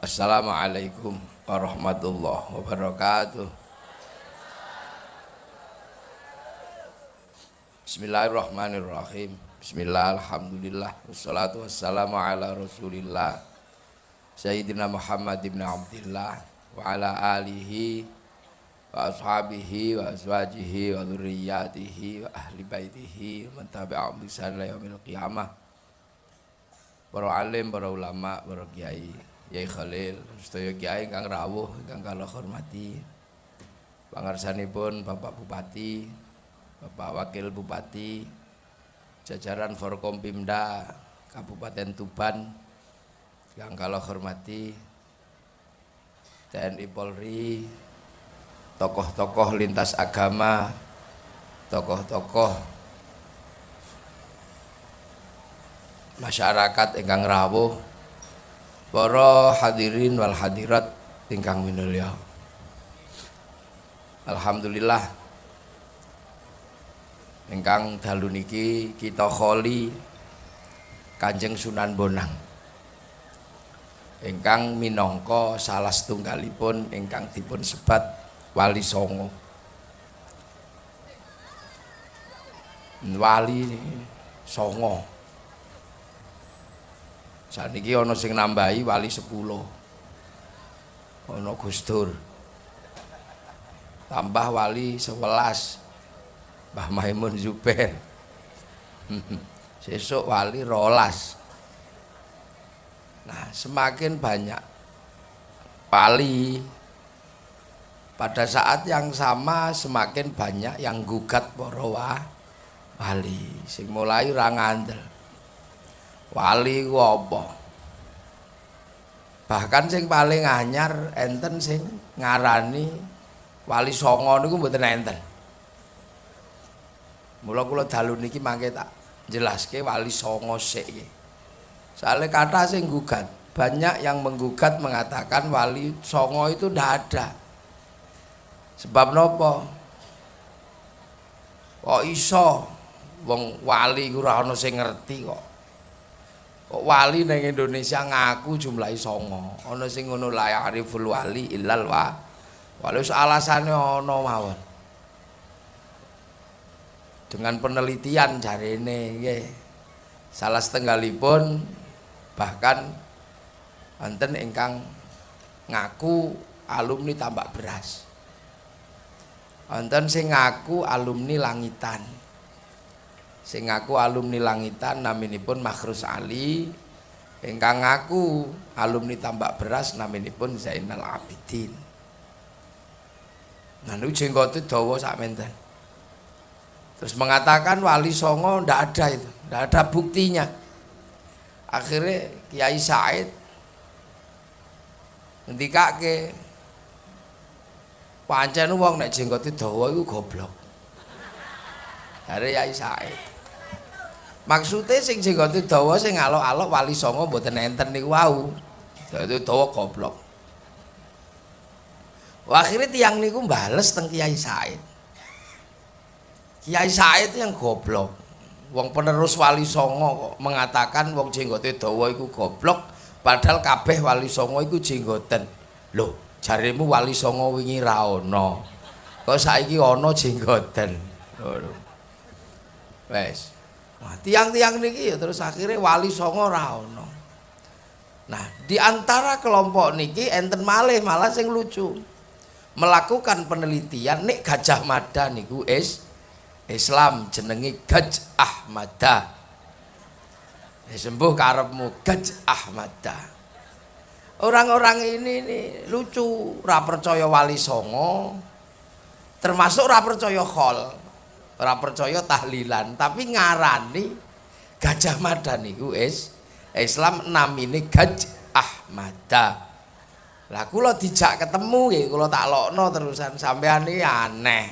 Assalamualaikum warahmatullahi wabarakatuh. Bismillahirrahmanirrahim. Bismillah, alhamdulillah, wassalatu wassalamu ala rasulillah Sayyidina Muhammad ibn Abdullah Wa ala alihi Wa ashabihi wa azwajihi wa dhurriyatihi wa ahli baitihi Wa man qiyamah Para alim, para ulama, para kiai Yai Khalil, sedaya kiai ingkang rawuh, ingkang kala hormati. Pangarsanipun Bapak Bupati, Bapak Wakil Bupati, jajaran Forkompimda Kabupaten Tuban yang kalau hormati TNI Polri tokoh-tokoh lintas agama tokoh-tokoh masyarakat ingkang rawuh para hadirin wal hadirat ingkang minulya. Alhamdulillah. Ingkang dalu niki kita kholi Kanjeng Sunan Bonang. Ingkang minangka salah setunggalipun ingkang dipun sebat Wali Songo. Wali Songo saniki ana sing nambahi Wali 10 ana Gustur tambah Wali 11 Mbah Maimun Zubair. Sesuk wali rolas. Nah, semakin banyak wali pada saat yang sama semakin banyak yang gugat para wali. Sing mulai ora ngandel. Wali ku apa? Bahkan sing paling anyar enten sing ngarani wali songo niku mboten enten. Mula kula dalu niki mangke tak jelaske wali songo sik iki. Soale kata sing gugat, banyak yang menggugat mengatakan wali songo itu ndak ada. Sebab nopo? Kok iso wong wali ora ana sing ngerti kok. Kok wali ning Indonesia ngaku jumlahe songo. Ana sing ngono la ariful wali illal wa. Wali alasane ana mawon. dengan penelitian ini ya. salah setenggalipun bahkan wonten ingkang ngaku alumni tambak beras wonten sing ngaku alumni langitan sing ngaku alumni langitan naminipun Makhrus Ali ingkang ngaku alumni tambak beras naminipun Zainal Abidin nah niku jenggote dawa sak menten Terus mengatakan wali songo ndak ada itu, ndak ada buktinya. Akhirnya Kiai Said ngendikake pancen wong nek jenggote dawa iku goblok. Jare Kiai Said. Maksude sing jenggote dawa sing alok-alok wali songo mboten enten niku wau. Dadi dawa goblok. Akhirnya tiang niku bales teng Kiai Said. Kiai Said yang goblok. Wong penerus Wali Songo kok mengatakan wong jenggote dawa iku goblok, padahal kabeh Wali Songo iku jenggoten. Lho, jarimu Wali Songo wingi ra ana. Kok saiki ana jenggoten. Wes. Nah, tiang-tiang niki ya terus akhirnya Wali Songo ra ana. Nah, di antara kelompok niki enten malih malah sing lucu. Melakukan penelitian nek Gajah Mada niku is Islam jenengi Gaj Ahmada. Ya sembuh karepmu Gaj Ahmada. Orang-orang ini nih lucu, ora percaya wali songo, termasuk ora percaya khol, ora percaya tahlilan, tapi ngarani Gajah Mada niku is Islam namine Gaj Ahmada. Lah kula dijak ketemu nggih, kula tak lokno terusan sampean iki aneh.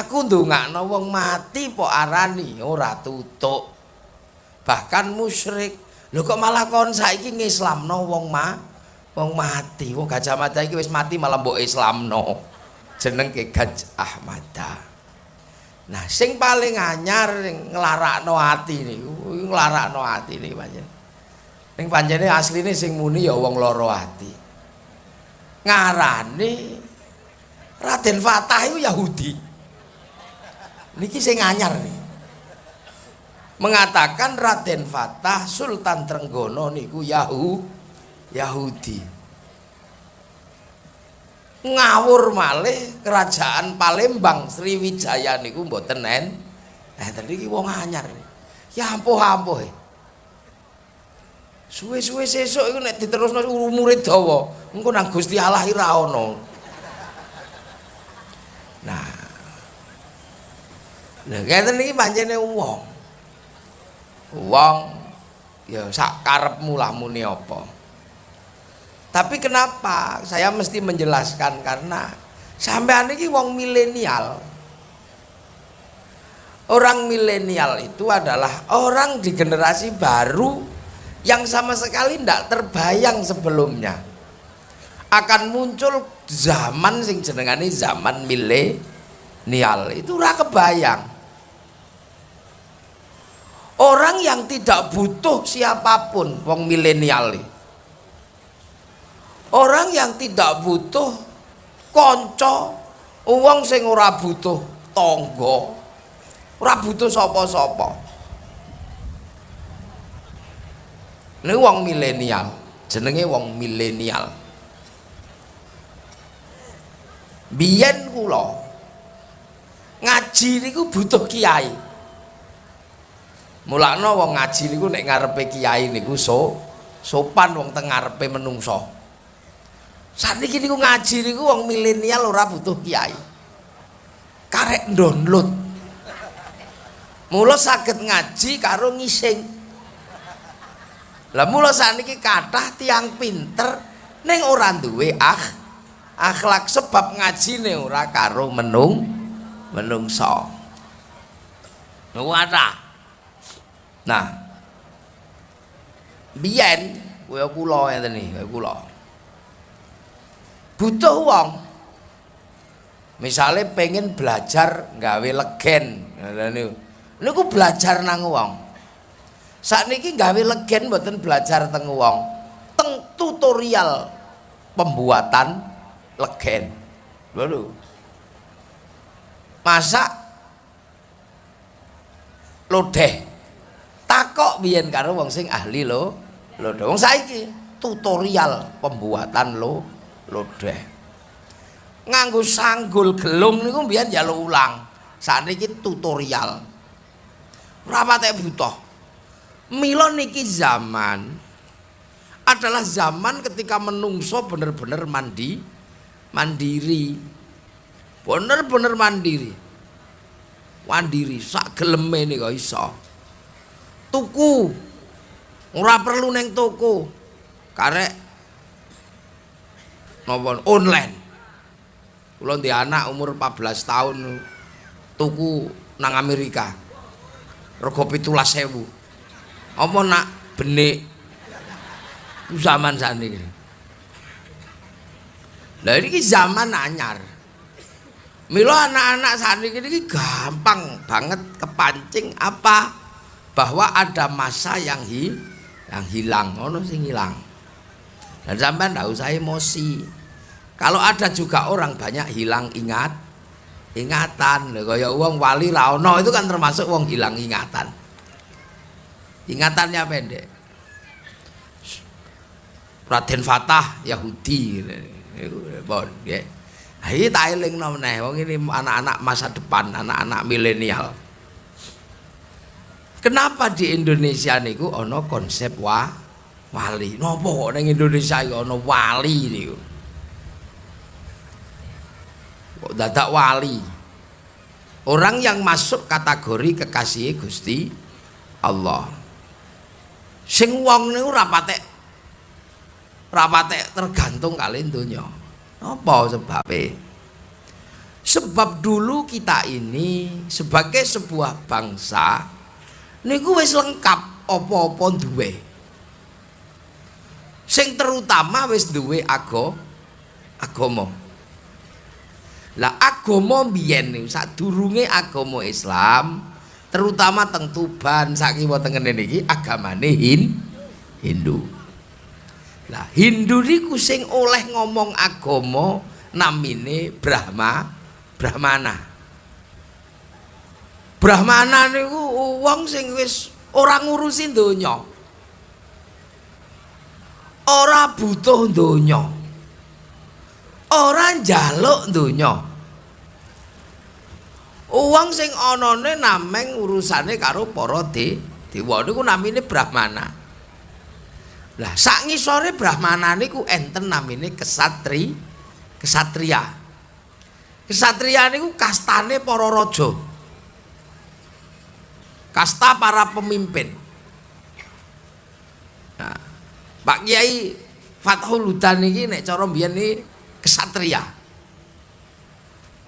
Aku ndongakno wong mati po arani ora tutuk. Bahkan musyrik. Lho kok malah kon saiki ngislamno wong ma wong mati. Wong Gajah Mada iki wis mati malah mbok islamno. Jenenge Gajah Ahmada. Nah, sing paling anyar nglarakno ati niku, nglarakno ati niki pancen. ning pancene asline sing muni ya wong lara ati. Ngarane Raden Fatah itu Yahudi. Niki sing anyar nih mengatakan Raden Fatah Sultan Trenggono niku Yahu Yahudi ngawur malih kerajaan Palembang Sriwijaya niku mboten en eh tadi iki wong anyar. Ya ampuh-ampuh eh. suwe-suwe sesuk iku nek diterusno umure dawa engko nang Gusti Allah ora ana nah. Lha ngeten iki pancene wong. Wong ya sak karepmu lah muni apa tapi kenapa? Saya mesti menjelaskan karena sampean iki wong milenial. Orang milenial itu adalah orang di generasi baru yang sama sekali tidak terbayang sebelumnya. Akan muncul zaman sing jenengane zaman milenial. Itu ora kebayang. Orang yang tidak butuh siapa pun wong milenial orang yang tidak butuh konco uang sing ora butuh tonggo ora butuh sapa-sapa Ini wong milenial, jenenge wong milenial. Biyen kula ngaji niku butuh kiai. Mulakno wong ngaji niku nek ngarepe kiai niku so sopan wong teng ngarepe menungso. Saniki niku ngaji niku wong milenial ora butuh kiai. Karek download. Mula saged ngaji karo ngising. Lah mula saniki kathah tiang pinter ning ora duwe ah akhlak sebab ngajine ora karo menung menungso. Nuwata. Nah. Biyen kaya kula ngeten iki, kula. Butuh wong. Misale pengen belajar gawe legen, niku. Belajar nang wong. saat ini gawe legen mboten belajar teng wong. Teng tutorial pembuatan legen. Baru masak lodeh. Takok biyen karo wong sing ahli lo lodeh. Wong saiki tutorial pembuatan lo lodeh. Nganggo sanggul gelung niku biyen njaluk ulang. Saat ini tutorial. Berapa teh butuh Milo niki zaman adalah zaman ketika menungso bener-bener mandi mandiri. Bener-bener mandiri. Mandiri sak geleme nih kok iso. Tuku. Ora perlu neng toko. Karek nopo online. Kula di anak umur 14 tahun tuku nang Amerika. Rego 17.000 apa nak benik zaman saat ini lah ini zaman anyar. Milo anak-anak saat ini gampang banget kepancing apa? Bahwa ada masa yang hi yang hilang ono sing hilang dan sampai ndak usah emosi. Kalau ada juga orang banyak hilang ingat ingatan. Kayak uang wali raono itu kan termasuk uang hilang ingatan. Ingatannya pendek. Raden Fatah Yahudi. Bon ya iki tak elingno meneh. Wong ini anak-anak masa depan anak-anak milenial. Kenapa di Indonesia niku ana konsep wa wali. Napa kok ning Indonesia iki ana wali niku kok dadak wali? Orang yang masuk kategori kekasih Gusti Allah. Sing wong niku ora patek ora patek tergantung kali donya. Apa sebabe? Sebab dulu kita ini sebagai sebuah bangsa niku wis lengkap apa-apa duwe sing terutama wis duwe ago agama lah agama biyen sadurunge agama Islam terutama teng Tuban sakiwa teng ngene iki agamane hin Hindu. Lah Hindu niku sing oleh ngomong agama namine Brahma, Brahmana. Brahmana niku wong sing wis ora ngurusi donya. Ora butuh donya. Ora njaluk donya. Uang sing anane nameng urusane karo para de dewa niku namine Brahmana. Lah sak ngisore Brahmana niku enten namine kesatri, kesatria. Kesatria niku kastane para raja. Kasta para pemimpin. Nah, Pak Kiai Fathul Hudan iki nek cara mbiyen iki kesatria.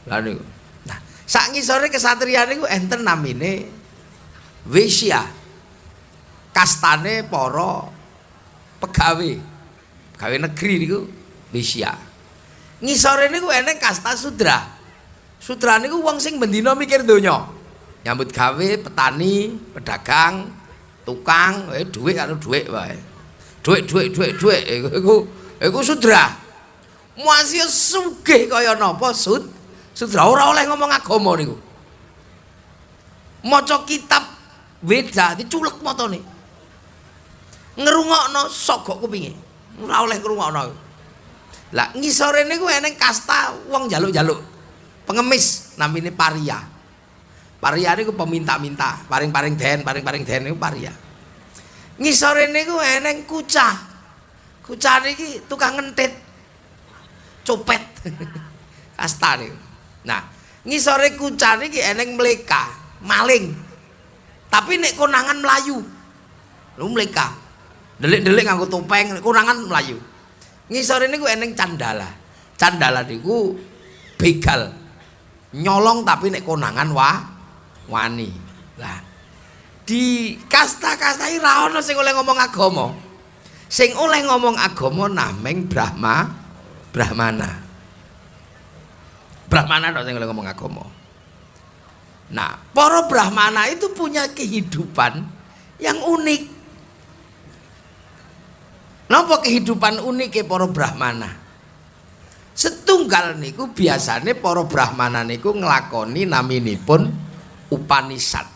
Lah niku Sak ngisore kesatriyan niku enten namine Wisya. Kastane para pegawe. Pegawe negeri niku Wisya. Ngisore niku eneng kasta Sudra. Sudra niku wong sing bendina mikir donya. Nyambut gawe, petani, pedagang, tukang, eh dhuwit karo dhuwit wae. Dhuwit, dhuwit, dhuwit, dhuwit iku iku Sudra. Masih sugih kaya napa Sud? Sudah ora oleh ngomong agama niku. Maca kitab Weda diculek matane. Ngrungokno sogok kupinge. Ora oleh ngrungokno. Lah ngisore niku eneng kasta wong jaluk-jaluk. Pengemis namine paria. Paria niku peminta-minta, paring-paring den, paring-paring den niku paria. Ngisore niku eneng kucah. Kucah niki tukang ngentit. Copet. kasta niku. Nah, ngisore kucane iki eneng mleka, maling. Tapi nek konangan melayu. Lu mleka. Delik-delik nganggo topeng, konangan melayu. Ngisore niku eneng candala. Candala niku begal. Nyolong tapi nek konangan wah wani. Lah, di kasta-kasta iki ra ono sing oleh ngomong agama. Sing oleh ngomong agama nameng Brahma, Brahmana. Brahmana dong yang ngomong agama. Nah, para Brahmana itu punya kehidupan yang unik. Napa kehidupan unik para Brahmana? Setunggal niku biasanya para Brahmana niku ngelakoni naminipun Upanisad.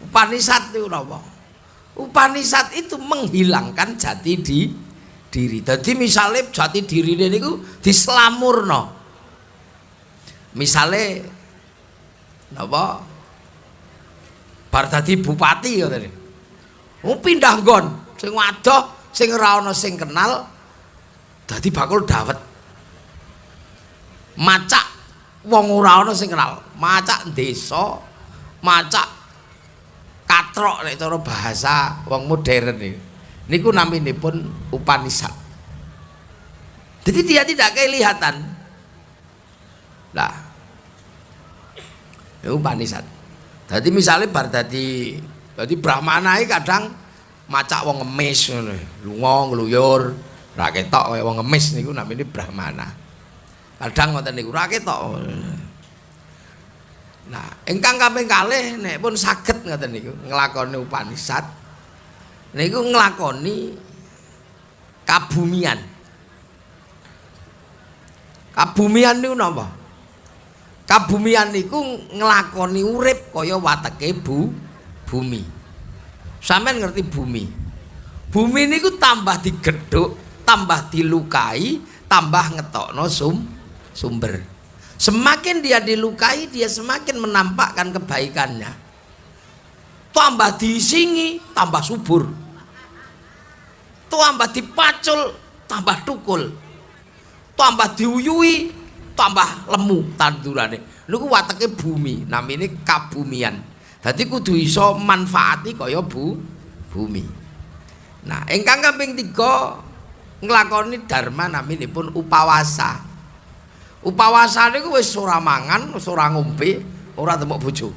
Upanisad itu napa? Upanisad itu menghilangkan jati di diri. Jadi misalnya jati diri niku dislamurno. misale napa bar dadi bupati ngoten oh pindah nggon sing wadoh sing ora ana sing kenal dadi bakul dawet macak wong ora ana sing kenal macak desa macak katrok nek cara bahasa wong modern iki niku naminipun Upanisad jadi dia tidak kelihatan Lah. Itu panisan. Jadi misalnya bar dadi dadi brahmana kadang macak wong ngemis ngono. Lunga ngluyur, ra ketok kaya wong ngemis niku namine brahmana. Kadang ngoten niku ra ketok. Nah, ingkang kaping kalih nek pun saged ngoten niku nglakoni Upanisad niku nglakoni kabumian. Kabumian niku napa? kabumian niku nglakoni urip kaya wateke bu bumi sampean ngerti bumi bumi niku tambah digedhuk tambah dilukai tambah ngetokno sum sumber semakin dia dilukai dia semakin menampakkan kebaikannya. Tambah disingi tambah subur. Tambah dipacul tambah tukul tambah diuyui tambah lemu tandurane. Niku wateke bumi namine kabumian. Dadi kudu iso manfaati kaya bu bumi. Nah ingkang kaping 3 nglakoni dharma naminipun upawasa upawasa niku wis ora mangan wis ora ngombe ora temuk bojo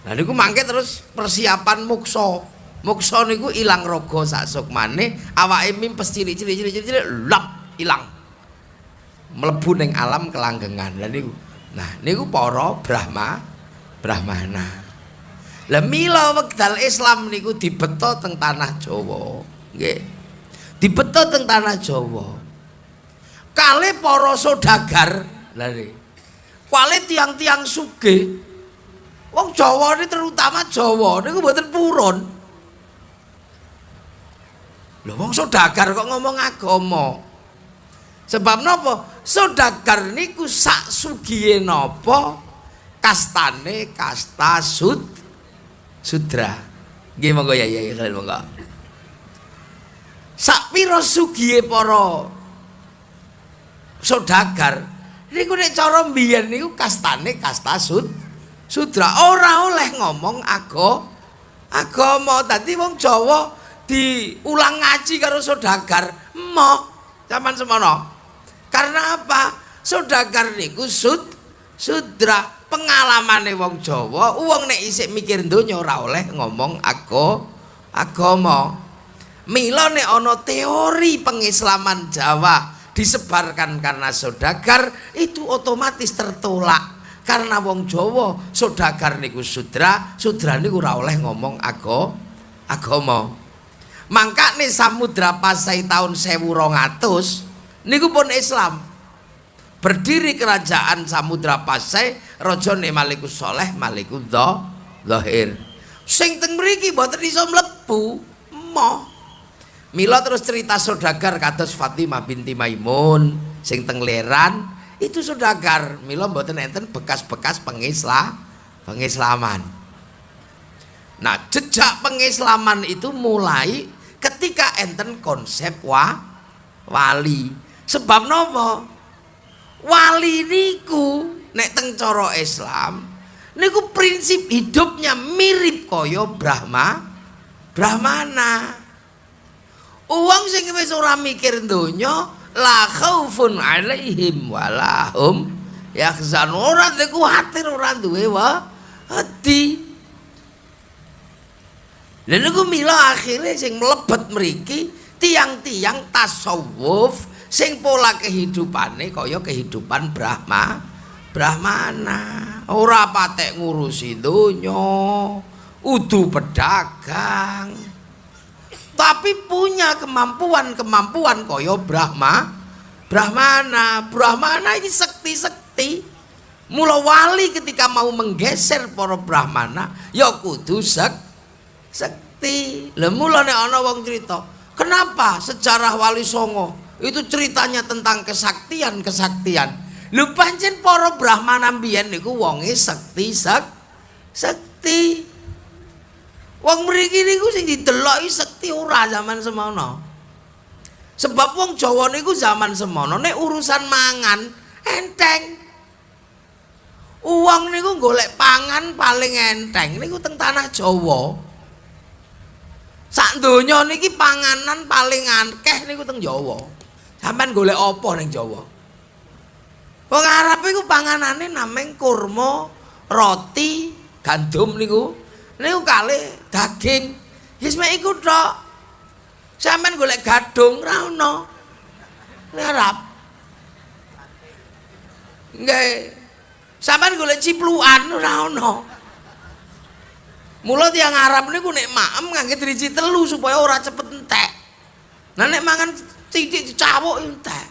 Nah niku mangke terus persiapan muksa. Muksa niku ilang raga sak sukmane, awake mimpes cilik-cilik cilik-cilik lap ilang. mlebu ning alam kelanggengan. Lah niku. Nah, niku para Brahma Brahmana. Lah mila wekdal Islam niku dibeto teng tanah Jawa. Nggih. Dibeto teng tanah Jawa. Kale para saudagar, lha Kale tiang-tiang sugih. Wong Jawa ini terutama Jawa niku mboten purun. Lho wong saudagar kok ngomong agama. Sebab napa? Saudagar niku sak sugihe napa? Kastane kasta sud sudra. Nggih monggo ya ya kalian monggo. Sak pira sugihe para saudagar niku nek cara mbiyen niku kastane kasta sud sudra. Ora oleh ngomong ago agama dadi wong Jawa diulang ngaji karo saudagar emoh zaman semono. Karena apa? Saudagar niku sud sudra. Pengalamane wong Jawa wong nek isik mikir donya ora oleh ngomong ago agama mila nek ana teori pengislaman Jawa disebarkan karena saudagar itu otomatis tertolak. Karena wong Jawa saudagar niku sudra sudra niku ora oleh ngomong ago agama mangkane samudra pasai tahun 1200 niku pun Islam. Berdiri kerajaan Samudra Pasai rajane Malikus Soleh Malikus Zahir sing teng mriki mboten iso mlebu moh Mila terus cerita saudagar kados Fatimah binti Maimun sing teng Leran itu saudagar. Mila mboten enten bekas-bekas pengislah pengislaman. Nah jejak pengislaman itu mulai ketika enten konsep wa wali. Sebab nopo? Wali niku nek teng cara Islam niku prinsip hidupnya mirip kaya Brahma Brahmana uang sing wis ora mikir donya la khaufun alaihim walahum yakhzan ora kuwatir ora duwe wa hati lha niku mila akhire sing mlebet mriki tiang-tiang tasawuf sing pola kehidupane kaya kehidupan Brahma Brahmana. Ora patek ngurusi donya udu pedagang tapi punya kemampuan-kemampuan kaya Brahma Brahmana Brahmana ini sekti-sekti mula wali ketika mau menggeser para Brahmana ya kudu sek sekti lha mula ana wong cerita kenapa sejarah wali songo itu ceritanya tentang kesaktian-kesaktian. Lu pancen para brahmana mbiyen niku wonge sekti sak sekti. Wong mriki niku sing dideloki sekti ora zaman semono. Sebab wong Jawa niku zaman semono nek urusan mangan enteng. Uang niku golek pangan paling enteng niku teng tanah Jawa. Sak donya niki panganan paling akeh niku teng Jawa. Sampeyan golek apa ning Jawa? Wong Arab iku panganane nameng kurma, roti, gandum niku. Niku kali daging. Wis mek iku tok. Sampeyan golek gadung ra ono. Ning Arab. Nggih. Sampeyan golek ciplukan ora ono. Mula tiyang Arab niku nek maem ngangge driji telu supaya ora cepet entek. Nah nek mangan titik dicawuk entek.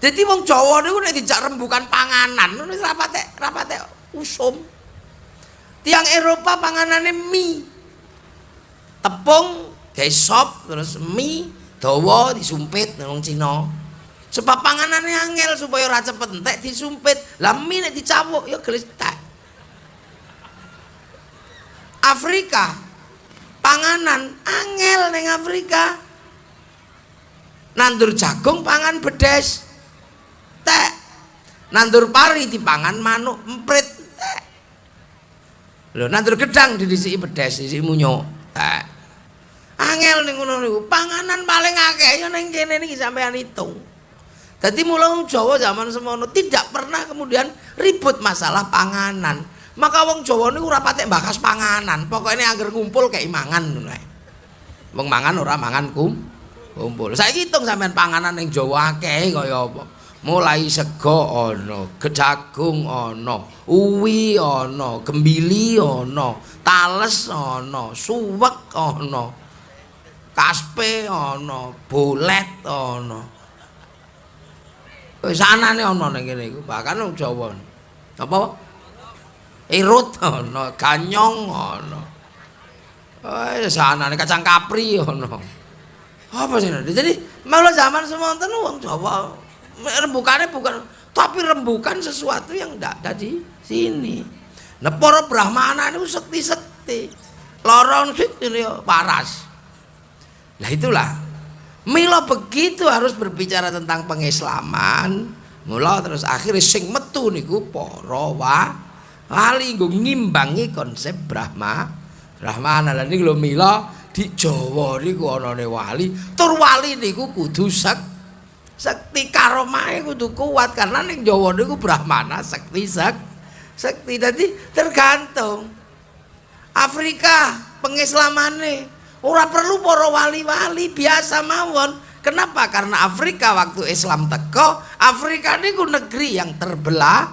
Jadi wong Jawa niku nek dijak rembukan panganan, wis rapatek, rapatek usum. Tiang Eropa panganane mie. Tepung, gawe sop, terus mie dawa disumpit nang Cina. Sebab panganane angel supaya ora cepet entek disumpit. Lah mie nek dicawuk ya gletek. Afrika panganan angel ning Afrika nandur jagung pangan bedes tek nandur pari dipangan manuk emprit lho nandur gedang didisiki bedes didisiki munyo tek angel ning ngono niku panganan paling akeh ya ning kene niki sampean hitung dadi mula Jawa zaman semono tidak pernah kemudian ribut masalah panganan Maka wong Jawa niku ora patek bakas panganan, pokoke angger ngumpul kek mangan ngono ae. Wong mangan ora mangan kum kumpul. Saiki hitung sampean panganan ning Jawa akeh kaya apa. Mulai sego ana gejagung ana uwi ana gembili ana tales ana suwek ana kaspe ana bolet ana. Wis anane ana ning kene iku bahkan Jawa. Apa? Irut ana ganyong ana. Wis anane kacang kapri ana. Apa sih? Jadi malah zaman semonten wong Jawa rembukannya bukan tapi rembukan sesuatu yang tidak ada di sini. Nah para brahmana itu sekti-sekti. Lorong ini paras nah itulah. Milo begitu harus berbicara tentang pengislaman mula terus akhirnya sing metu niku para wali nggo ngimbangi konsep Brahma Brahmana. Lan niku lho Mila di Jawa niku anane wali tur wali niku kudu sek sekti karomahe kudu kuat karena ning Jawa niku brahmana sekti sek sekti. Dadi tergantung. Afrika pengislamane ora perlu para wali-wali biasa mawon. Kenapa? Karena Afrika waktu Islam teko Afrika niku negeri yang terbelah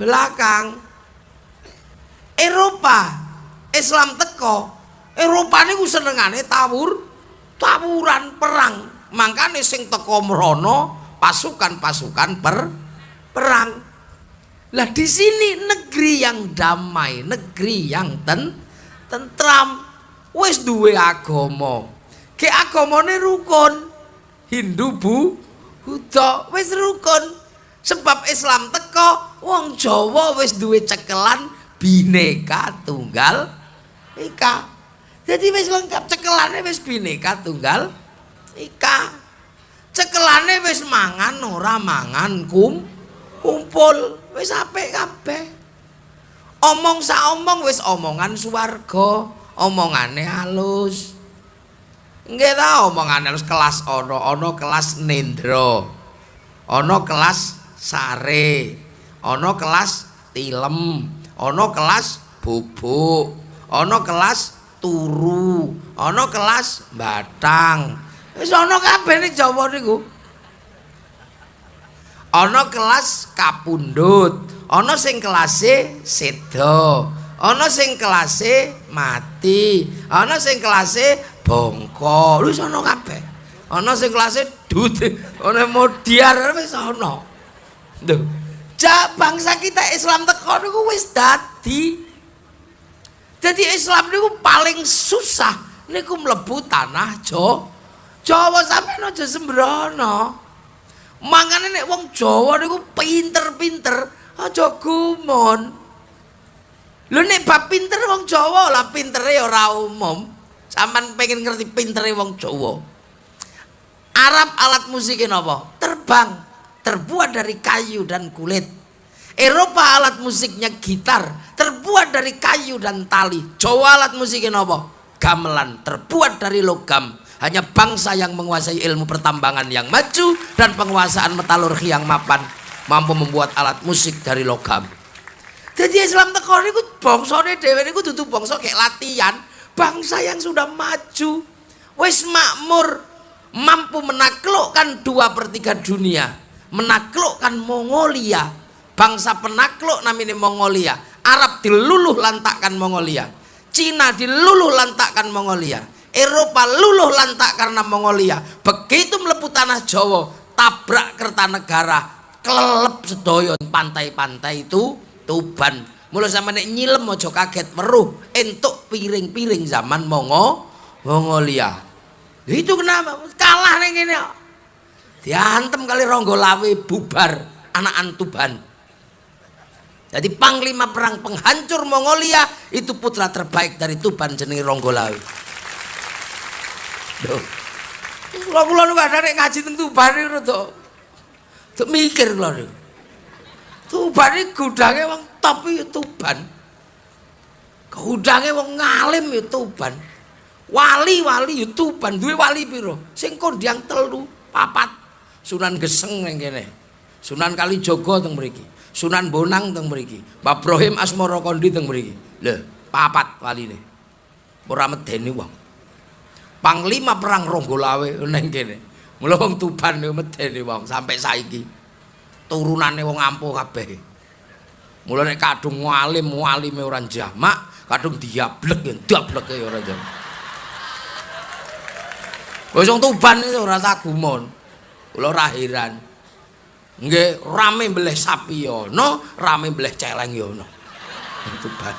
belakang. Eropa Islam teko Eropa niku senengane tawur tawuran perang Mangkane sing teko mrono pasukan-pasukan per perang. Lah di sini negeri yang damai, negeri yang ten tentram, wis duwe agama. Ke agamane rukun. Hindu bu Buddha wis rukun. Sebab Islam teko wong Jawa wis duwe cekelan bineka tunggal ika. Jadi wis lengkap cekelane wis bineka tunggal ika. Cekelane wis mangan ora mangan kum kumpul. Wis apik kabeh. Omong sak omong wis omongan swarga omongane halus. Nggih ta omongane halus kelas ana ana kelas nendra ana kelas sare. Ana kelas tilem. Ana kelas bubuk. Ana kelas turu. Ana kelas batang Wis ana kabeh ning Jawa niku. Ana kelas kapundhut, ana sing kelase seda, ana sing kelase mati, ana sing kelase bongko. Wis ana kabeh. Ana sing kelase dut, ana modiar wis ana. Lho, jak bangsa kita Islam teko niku wis dadi. Jadi Islam niku paling susah niku mlebu tanah Jawa. Jawa sampeyan aja sembrono. Mangane nek wong Jawa niku pinter-pinter, aja gumun. Lho nek bab pinter wong Jawa lah pintere ora umum. Saman pengen ngerti pintere wong Jawa. Arab alat musiknya napa? Terbang, terbuat dari kayu dan kulit. Eropa alat musiknya gitar, terbuat dari kayu dan tali. Jawa alat musiknya napa? Gamelan, terbuat dari logam. Hanya bangsa yang menguasai ilmu pertambangan yang maju dan penguasaan metalurgi yang mapan mampu membuat alat musik dari logam. Jadi Islam teko niku bangsane dhewe niku dudu bangsa kayak latihan, bangsa yang sudah maju, wis makmur, mampu menaklukkan dua per tiga dunia, menaklukkan Mongolia, bangsa penakluk namanya Mongolia, Arab diluluh lantakkan Mongolia, Cina diluluh lantakkan Mongolia, Eropa luluh lantak karena Mongolia. Begitu melepuh tanah Jawa, tabrak Kertanegara, kelelep sedoyo pantai-pantai itu Tuban. Mulai sama nek nyilem ojo kaget meruh entuk piring-piring zaman Mongo Mongolia. Itu kenapa? Kalah ning ngene. Diantem kali Ronggolawe bubar anak Tuban. Jadi panglima perang penghancur Mongolia itu putra terbaik dari Tuban jenenge Ronggolawe. Kula kula nu kadang ngaji teng Tuban iki rada Tuk mikir kula niku. Tuban iki gudange wong top iki Tuban. Gudange wong ngalim ya Tuban. Wali-wali ya Tuban, duwe wali pira? Sing kondang telu, papat. Sunan Geseng ning kene. Sunan Kalijaga teng mriki. Sunan Bonang teng mriki. Mbah Ibrahim Asmara Kondi teng mriki. Lho, papat waline. Ora medeni wong. Panglima perang Ronggolawe neng kene. Mula wong Tuban niku medeni wong sampai saiki. turunane wong ampuh kabeh. Mula nek kadung ngalim, alime ora jamak, kadung diablek ya dableke ya ora jamak. Wis wong Tuban itu ora sagumun. Kula ora heran. Nggih, rame mbleh sapi ya ono, rame mbleh celeng ya ono. Tuban.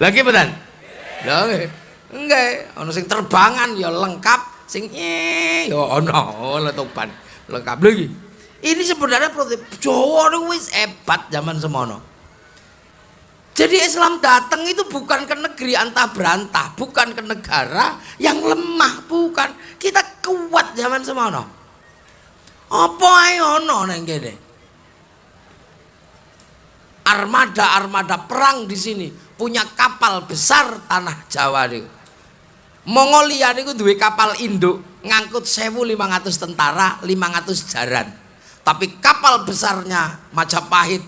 Lagi betan? Lha Nggih, ana sing terbangan ya lengkap, sing ya ono letupan. Lengkap lagi. Ini sebenarnya Jawa niku wis hebat zaman semono. Jadi Islam datang itu bukan ke negeri antah berantah, bukan ke negara yang lemah, bukan. Kita kuat zaman semono. Apa ae ono nang kene? Armada-armada perang di sini punya kapal besar tanah Jawa niku. Mongolia niku duwe kapal induk ngangkut 1500 tentara, 500 jaran. Tapi kapal besarnya Majapahit,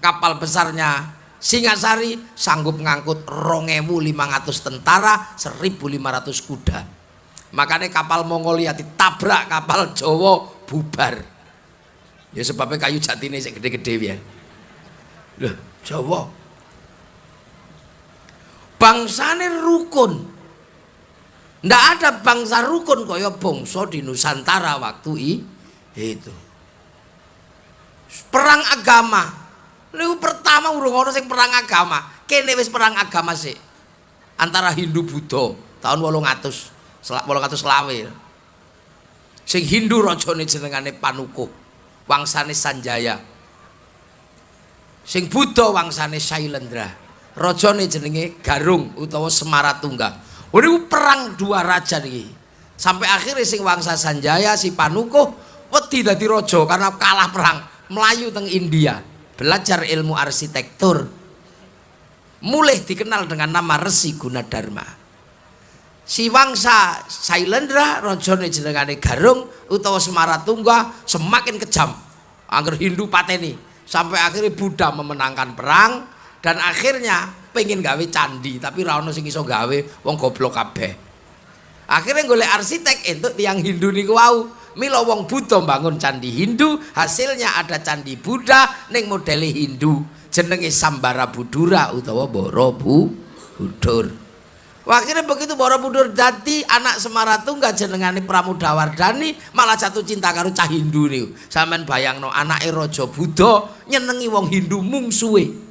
kapal besarnya Singasari sanggup ngangkut 2500 tentara, 1500 kuda. Makanya kapal Mongolia ditabrak kapal Jawa bubar. Ya sebabnya kayu jati ini gede-gede ya. Loh, Jawa bangsane rukun ndak ada bangsa rukun kaya bangsa di Nusantara waktu itu. Perang agama. Lu pertama urung ono sing perang agama. Kene wis perang agama sih antara Hindu Buddha tahun 800 800 selawe. Sing Hindu rajane jenengane Panukuh wangsane Sanjaya. Sing Buddha wangsane Sailendra rajane jenenge Garung utawa Semaratungga. Niku perang dua raja niki. Sampai akhirnya sing Wangsa Sanjaya si Panukuh wedi dadi raja karena kalah perang melayu teng India, belajar ilmu arsitektur. Mulai dikenal dengan nama Resi Gunadarma. Si Wangsa Sailendra rajane jenengane Garung utawa Semaratungga semakin kejam. Angger Hindu pateni sampai akhirnya Buddha memenangkan perang dan akhirnya pengen gawe candi tapi ra ono sing iso gawe wong goblok kabeh akhirnya golek arsitek entuk tiang Hindu niku wau mila wong Buddha bangun candi Hindu hasilnya ada candi Buddha ning model Hindu jenenge Sambara Budura utawa Borobudur Akhirnya begitu Borobudur dadi anak Semaratungga jenengane Pramudawardani malah jatuh cinta karo cah Hindu niku. Sampeyan bayangno anake raja Buddha nyenengi wong Hindu mungsuhe.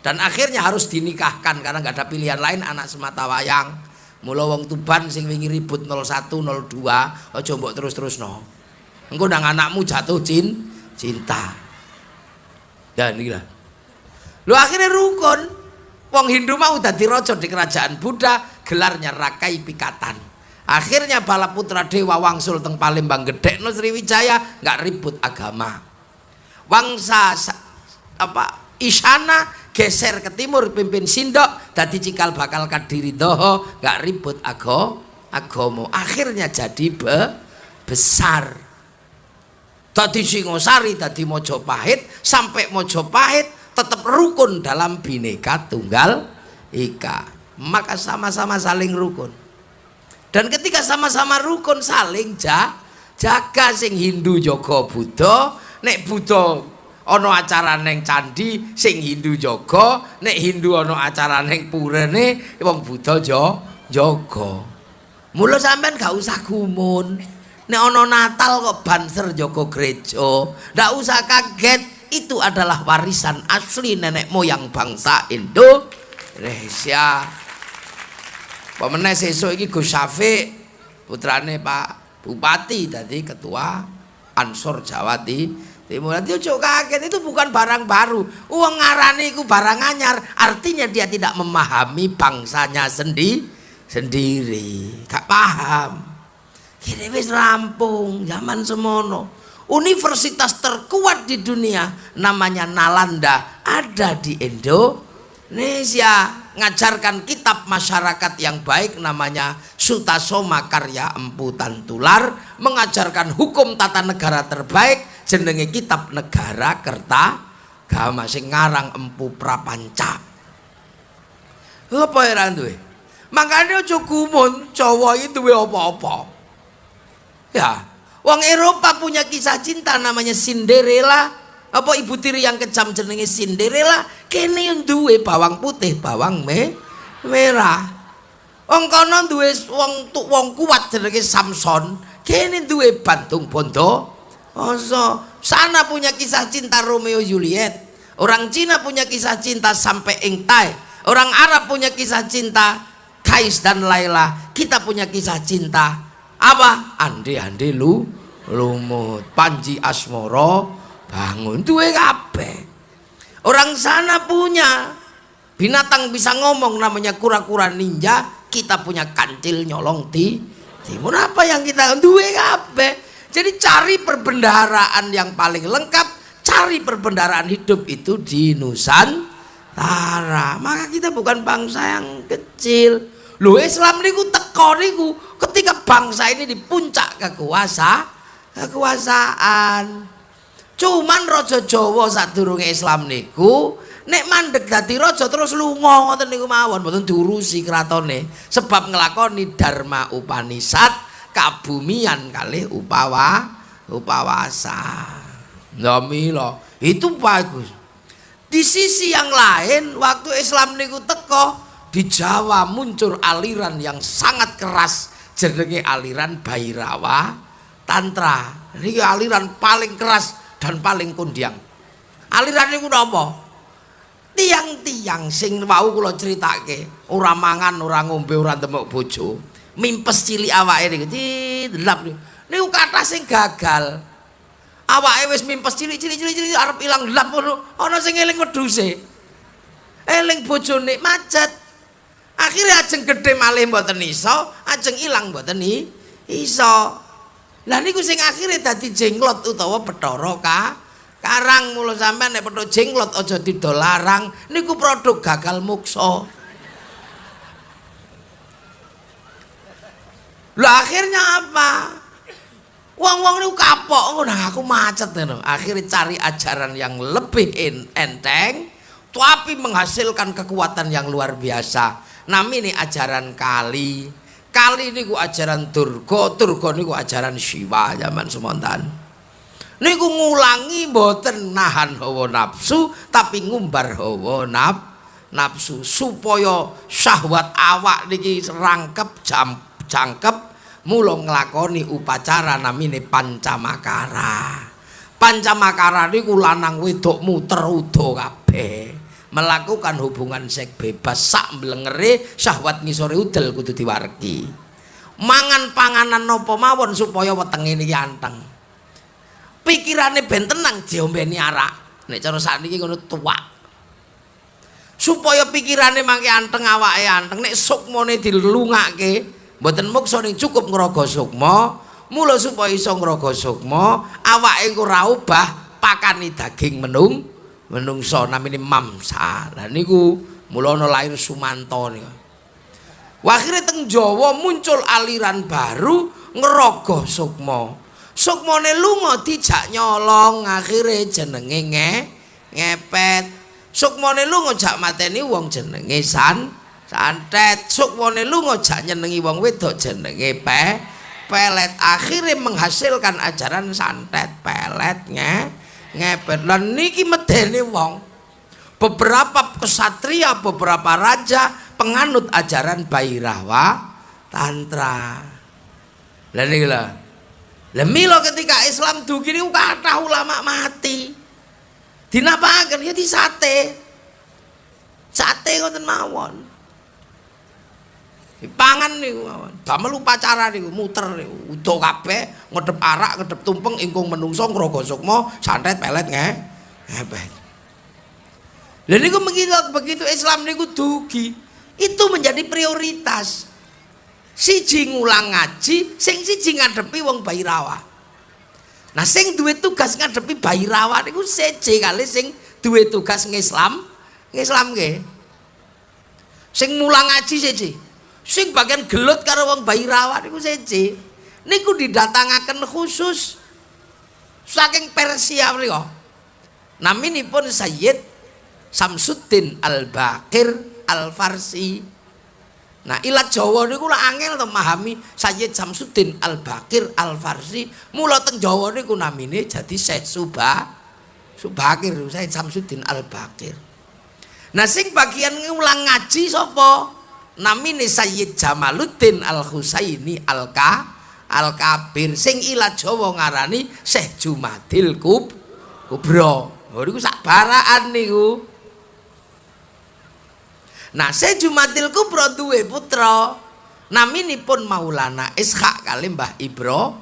Dan akhirnya harus dinikahkan karena nggak ada pilihan lain anak semata wayang. Mula wong tuban sing wingi ribut 01 02 aja mbok terus-terus no engko nang anakmu jatuh cin cinta. Niki lah. Lu akhirnya rukun. Wong Hindu mau dadi raja di kerajaan Buddha gelarnya Rakai Pikatan. Akhirnya bala putra dewa wangsul teng Palembang gede no Sriwijaya nggak ribut agama. Wangsa apa Isana geser ke timur pimpin sindok dadi cikal bakal kadiri doho gak ribut ago agomo akhirnya jadi be, besar. Tadi singosari tadi mojopahit sampai mojopahit tetap rukun dalam bineka tunggal ika. Maka sama-sama saling rukun. Dan ketika sama-sama rukun saling ja, jaga sing Hindu Joko Buddha. Nek Buddha ana acara neng candi sing Hindu jaga. Nek Hindu ana acara neng purene wong Buddha jo jaga. Mula sampean gak usah gumun. Nek ana Natal kok banser jaga gereja. Ndak usah kaget itu adalah warisan asli nenek moyang bangsa Indonesia. Pemenang sesuk iki Gus Syafiq putrane Pak Bupati tadi ketua Ansor Jawa Timur Timur nanti ojo kaget itu bukan barang baru. Uang ngarani itu barang anyar. Artinya dia tidak memahami bangsanya sendi sendiri. Gak paham. Kini wis rampung zaman semono. Universitas terkuat di dunia namanya Nalanda ada di Indonesia ngajarkan kitab masyarakat yang baik namanya Sutasoma Karya Empu Tantular mengajarkan hukum tata negara terbaik jenenge kitab negara kerta gama sing ngarang empu prapanca apa ya duwe makanya aja cowok itu duwe apa-apa ya Wong Eropa punya kisah cinta namanya Cinderella. Apa ibu tiri yang kejam jenenge Cinderella? Kene yang duwe bawang putih, bawang me merah. Wong kono duwe wong wong kuat jenenge Samson. Kene duwe Bantung Bondo. Oso, sana punya kisah cinta Romeo Juliet. Orang Cina punya kisah cinta sampai Engtai. Orang Arab punya kisah cinta Kais dan Laila. Kita punya kisah cinta apa? Ande-ande lu lumut panji asmoro bangun. Duwe kabeh. Orang sana punya. Binatang bisa ngomong namanya kura-kura ninja. Kita punya kancil nyolong di timur apa yang kita duwe kabeh jadi cari perbendaharaan yang paling lengkap cari perbendaharaan hidup itu di Nusantara. Maka kita bukan bangsa yang kecil. Lho Islam niku teko niku ketika bangsa ini di puncak kekuasa kekuasaan. Cuman raja Jawa sadurunge Islam niku nek mandek dadi raja terus lunga ngoten niku mawon mboten diurusi kratone sebab nglakoni Dharma Upanisad kabumian kali upawa upawasa. Ndamila itu bagus. Di sisi yang lain waktu Islam niku teko di Jawa muncul aliran yang sangat keras jenenge aliran Bairawa Tantra. Ini aliran paling keras dan paling kundiang. Aliran ini apa? Tiang-tiang sing mau kula critake, ora mangan, ora ngombe, ora ndemok bojo, mimpes cilik awake niku didelap niku. Kathah sing gagal. Awake wis mimpes cilik-cilik-cilik arep ilang delap ngono, ana sing eling wedhuse. Eling bojone macet. akhirnya ajeng gede malih mboten iso ajeng ilang mboten iso lah niku sing akhirnya dadi jenglot utawa petoro ka karang mulo sampean nek petuk jenglot aja didolarang niku produk gagal mukso lah akhirnya apa? Wong-wong niku kapok ngono. Aku macet ngono. Akhirnya cari ajaran yang lebih enteng tapi menghasilkan kekuatan yang luar biasa. Nami ini ajaran kali. Kali ini ku ajaran turgo turgo ini ku ajaran siwa zaman semontan. Ini ku ngulangi boten nahan hawa nafsu tapi ngumbar hawa naf nafsu supaya syahwat awak niki rangkep jam jangkep mulung nglakoni upacara namine pancamakara pancamakara niku lanang wedok muter udo kabeh. Melakukan hubungan seks bebas. Sak mlengere syahwat ngisore udel kudu diwargi. Mangan panganan nopo mawon supaya wetenge niki anteng? Pikirane ben tenang diombeni arak. Nek cara sakniki ngono tuwak. Supaya pikirane mangke anteng awake anteng. Nek sukmane dilungake mboten muksa ning cukup ngrogo sukma mula supaya iso ngrogo sukma awake ora ubah pakani daging menung menungso namine mamsa. Lah niku mula ana lahir sumanto niku. Akhirnya teng Jawa muncul aliran baru ngerogoh sukma. Sukmane lunga dijak nyolong akhirnya jenenge nge ngepet. Sukmane lunga jak mateni wong jenenge san santet sukmane lunga jak nyenengi wong wedok jenenge pe. Pelet akhirnya menghasilkan ajaran santet pelet nge ngepet lan niki medeni wong. Beberapa kesatria beberapa raja penganut ajaran Bairawa tantra. Lan niki lah lah milo ketika Islam dugi niku kathah ulama mati. Dinapakan ya di sate sate ngoten mawon pangan niku mawon. Damel upacara niku muter niku. Udo kabeh ngedep arak, ngedep tumpeng ingkung menungso ngrogo sukma, santet pelet nge. Hebet. Lha niku begitu begitu Islam niku dugi, itu menjadi prioritas. Siji ngulang ngaji, sing siji ngadepi wong Bairawa. Nah sing duwe tugas ngadepi Bairawa niku seje kali sing duwe tugas ngislam, ngislam nggih. Sing mulang ngaji seje. Sing bagian gelut karo wong bayi rawat niku seje niku didatangaken khusus saking Persia mriku naminipun Sayyid Samsuddin Al-Baqir Al-Farsi Nah, ilat Jawa niku lak angel to memahami Sayyid Samsudin Al-Bakir Al-Farsi. Mula teng Jawa niku namine jadi Syekh Subah Subakir Sayyid Samsudin Al-Bakir. Nah, sing bagian ngulang ngaji sapa? Namine Sayyid Jamaluddin Al-Husaini Al-Ka Al-Kabir sing ilat Jawa ngarani Syekh Jumadil Kub Kubra. Oh niku sak baraan niku. Nah, saya Jumatil Kubro duwe putra. Naminipun Maulana Ishak kali Mbah Ibro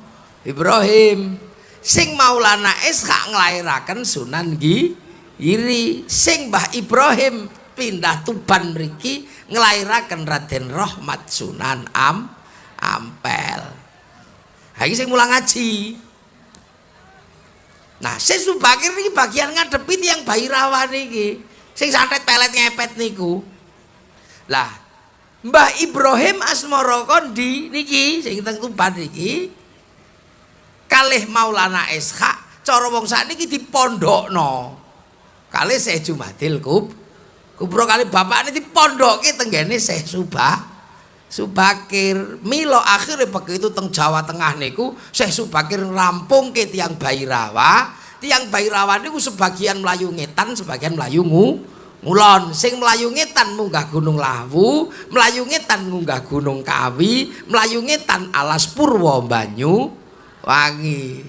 Ibrahim. Sing Maulana Ishak nglairaken Sunan Gi Iri. Sing Mbah Ibrahim pindah Tuban mriki nglairaken Raden Rahmat Sunan Am Ampel. Ha iki sing mulang ngaji. Nah, sing Subakir iki bagian ngadepi tiyang Bairawan iki. Sing santet pelet ngepet niku. Lah, Mbah Ibrahim Asmara Kondi niki sing teng Tuban niki kalih Maulana Ishak cara wong sakniki dipondhokno. Kalih Syekh Jumadil Kub Kubro kali bapakne dipondokke tenggene Syekh Subah Subakir. Milo akhirnya begitu teng Jawa Tengah niku Syekh Subakir rampung ke tiang Bairawa tiang Bairawa niku sebagian Melayu ngetan sebagian Melayu ngu Mulon sing mlayu ngetan munggah Gunung Lawu, mlayu ngetan munggah Gunung Kawi, mlayu ngetan alas Purwo Banyu. Wangi.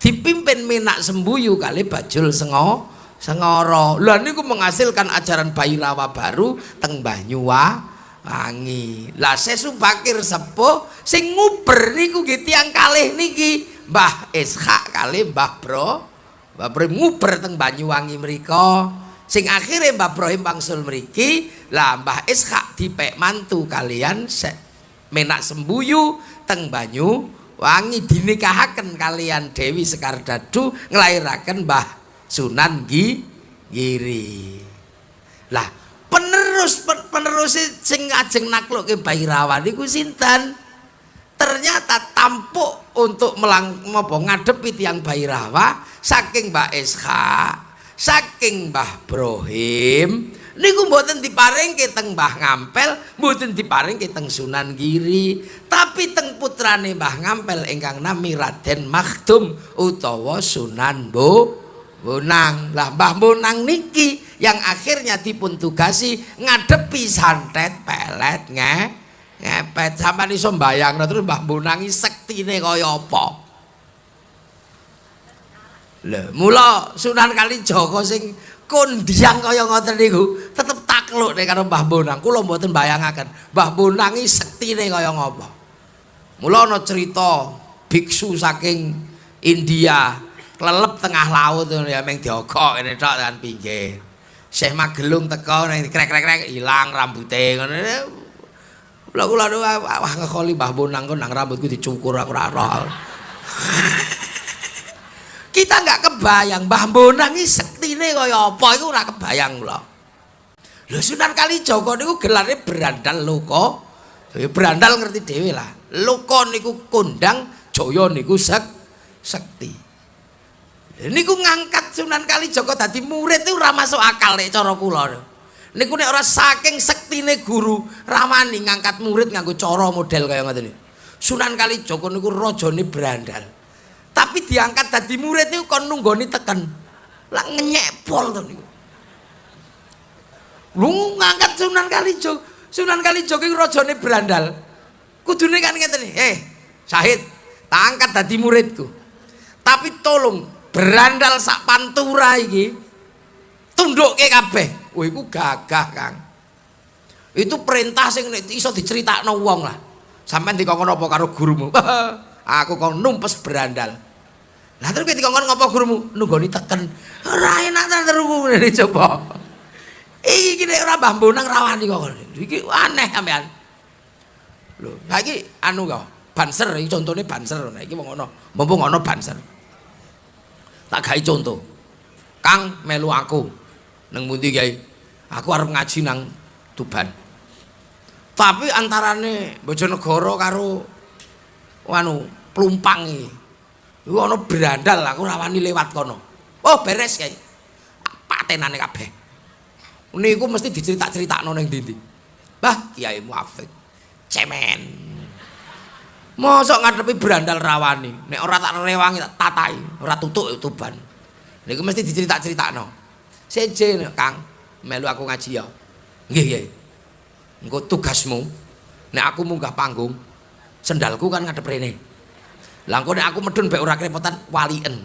Dipimpin Minak Sembuyu kali Bajul Sengo Sengoro. Lah niku menghasilkan ajaran Bairawa baru teng Banyuwa Wangi. Lah sesu bakir sepuh sing nguber niku nggih tiyang kalih niki Mbah Ishak kali Mbah Bro. Mbah Bro nguber teng Banyuwangi mriku. sing akhirnya Mbah Ibrahim Bangsul mriki lah Mbah Ishak dipek mantu kalian menak sembuyu teng banyu wangi dinikahaken kalian Dewi Sekar Dadu nglairaken Mbah Sunan Gi Giri lah penerus penerus sing ajeng nakluk ke Bairawan iku sinten? Ternyata tampuk untuk melang ngopo ngadepi tiang Bairawa saking Mbak Ishak saking Mbah Brohim niku mboten diparingke teng Mbah Ngampel mboten diparingke teng Sunan Giri tapi teng putrane Mbah Ngampel ingkang nami Raden Makhdum utawa Sunan Bo Bonang lah Mbah Bonang niki yang akhirnya dipun tugasi ngadepi santet pelet nge ngepet sampai iso mbayang terus Mbah Bonang sektine kaya apa Lha, mula Sunan Kalijaga sing kondiang kaya ngoten niku tetep takluk nek karo Mbah Bonang. Kula mboten bayangaken Mbah Bonang iki sektine kaya ngapa. Mula ana cerita biksu saking India klelep tengah laut ya meng diogok kene tok kan pinggir. Syekh Magelung teko ning krek-krek ilang rambuté ngono. Kula kula wah ngekoli Mbah Bonang kok nang rambutku dicukur aku ora roh. kita nggak kebayang Mbah Bonang iki sektine kaya apa iku ora kebayang kula. Lho Sunan Kalijaga niku gelare berandal loko. Berandal ngerti dhewe lah. Loko niku kondang, Jaya niku sek sekti. Niku ngangkat Sunan Kalijaga dadi murid itu ora masuk akal nek cara kula. Niku nek ora saking sektine guru ramani ngangkat murid nganggo cara model kaya ngoten Sunan Kalijaga niku rajane berandal. tapi diangkat dadi murid niku kon nunggoni teken. Lah ngenyepol to niku. Lu ngangkat Sunan Kalijogo Sunan Kalijogo iki rajane brandal. Kudune kan ngeten eh Syahid tak angkat dadi muridku. Tapi tolong berandal sak pantura iki tundukke kabeh wah iku gagah Kang itu perintah sing iso diceritakno wong lah sampean dikongkon apa karo gurumu aku kok numpes berandal Lah terus ketika ngomong ngapa gurumu nunggoni teken. Ora enak ta terus ngene coba. Iki nek ora Mbah Bonang rawani kok. Iki aneh sampean. Lho, saiki anu kok banser iki contone banser nek iki wong ngono. Mumpung ana banser. Tak gawe contoh. Kang melu aku nang pundi Kyai? Aku arep ngaji nang Tuban. Tapi antarane Bojonegoro karo anu Plumpang iki. Iku ana brandal aku rawani lewat kono. Oh, beres kae. Patenane kabeh. Niku mesti diceritak-critakno ning ndi-ndi. Bah, Kiai Muafik. Cemen. Mosok ngadepi berandal rawani. Nek ora tak rewangi tak tatai, ora tutuk tuban. Niku mesti dicerita-critakno. Seje Kang, melu aku ngaji ya. Nggih, nggih. Engko tugasmu nek aku munggah panggung, sendalku kan ngadep rene. Lah engko nek aku medun mek ora kerepotan walien.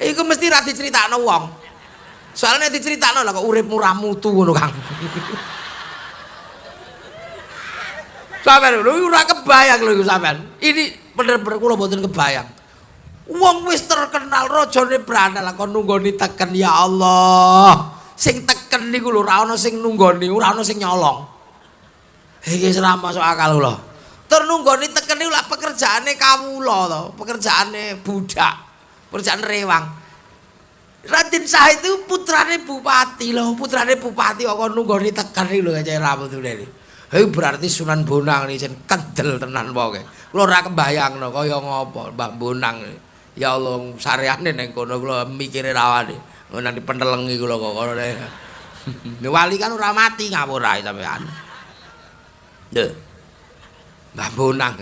Iku mesti ra diceritakno wong. Soalnya diceritakno lah kok urip murah mutu ngono Kang. Sampeyan lho ora kebayang lho sampean. Ini bener-bener kula mboten kebayang. Wong wis terkenal rajane brandal kok nunggoni teken ya Allah. Sing teken niku lho ora ana sing nunggoni, ora ana sing nyolong. Iki ora masuk akal lho. Tur nunggoni teken niku lak pekerjaane kawula to, pekerjaane budak, pekerjaan rewang. Raden Sah itu putrane bupati lho, putrane bupati kok nunggoni teken lho kaya rambut ini. Hei berarti Sunan Bonang ini jen kendel tenan pokoke. Kula ora kebayangno kaya ngopo Mbah Bonang. Ya Allah sareane ning kono kula mikire rawane. Ngono pentelengi kula kok kono. Wali kan ora mati ngawur ae sampean. Lho. Mbah Bonang.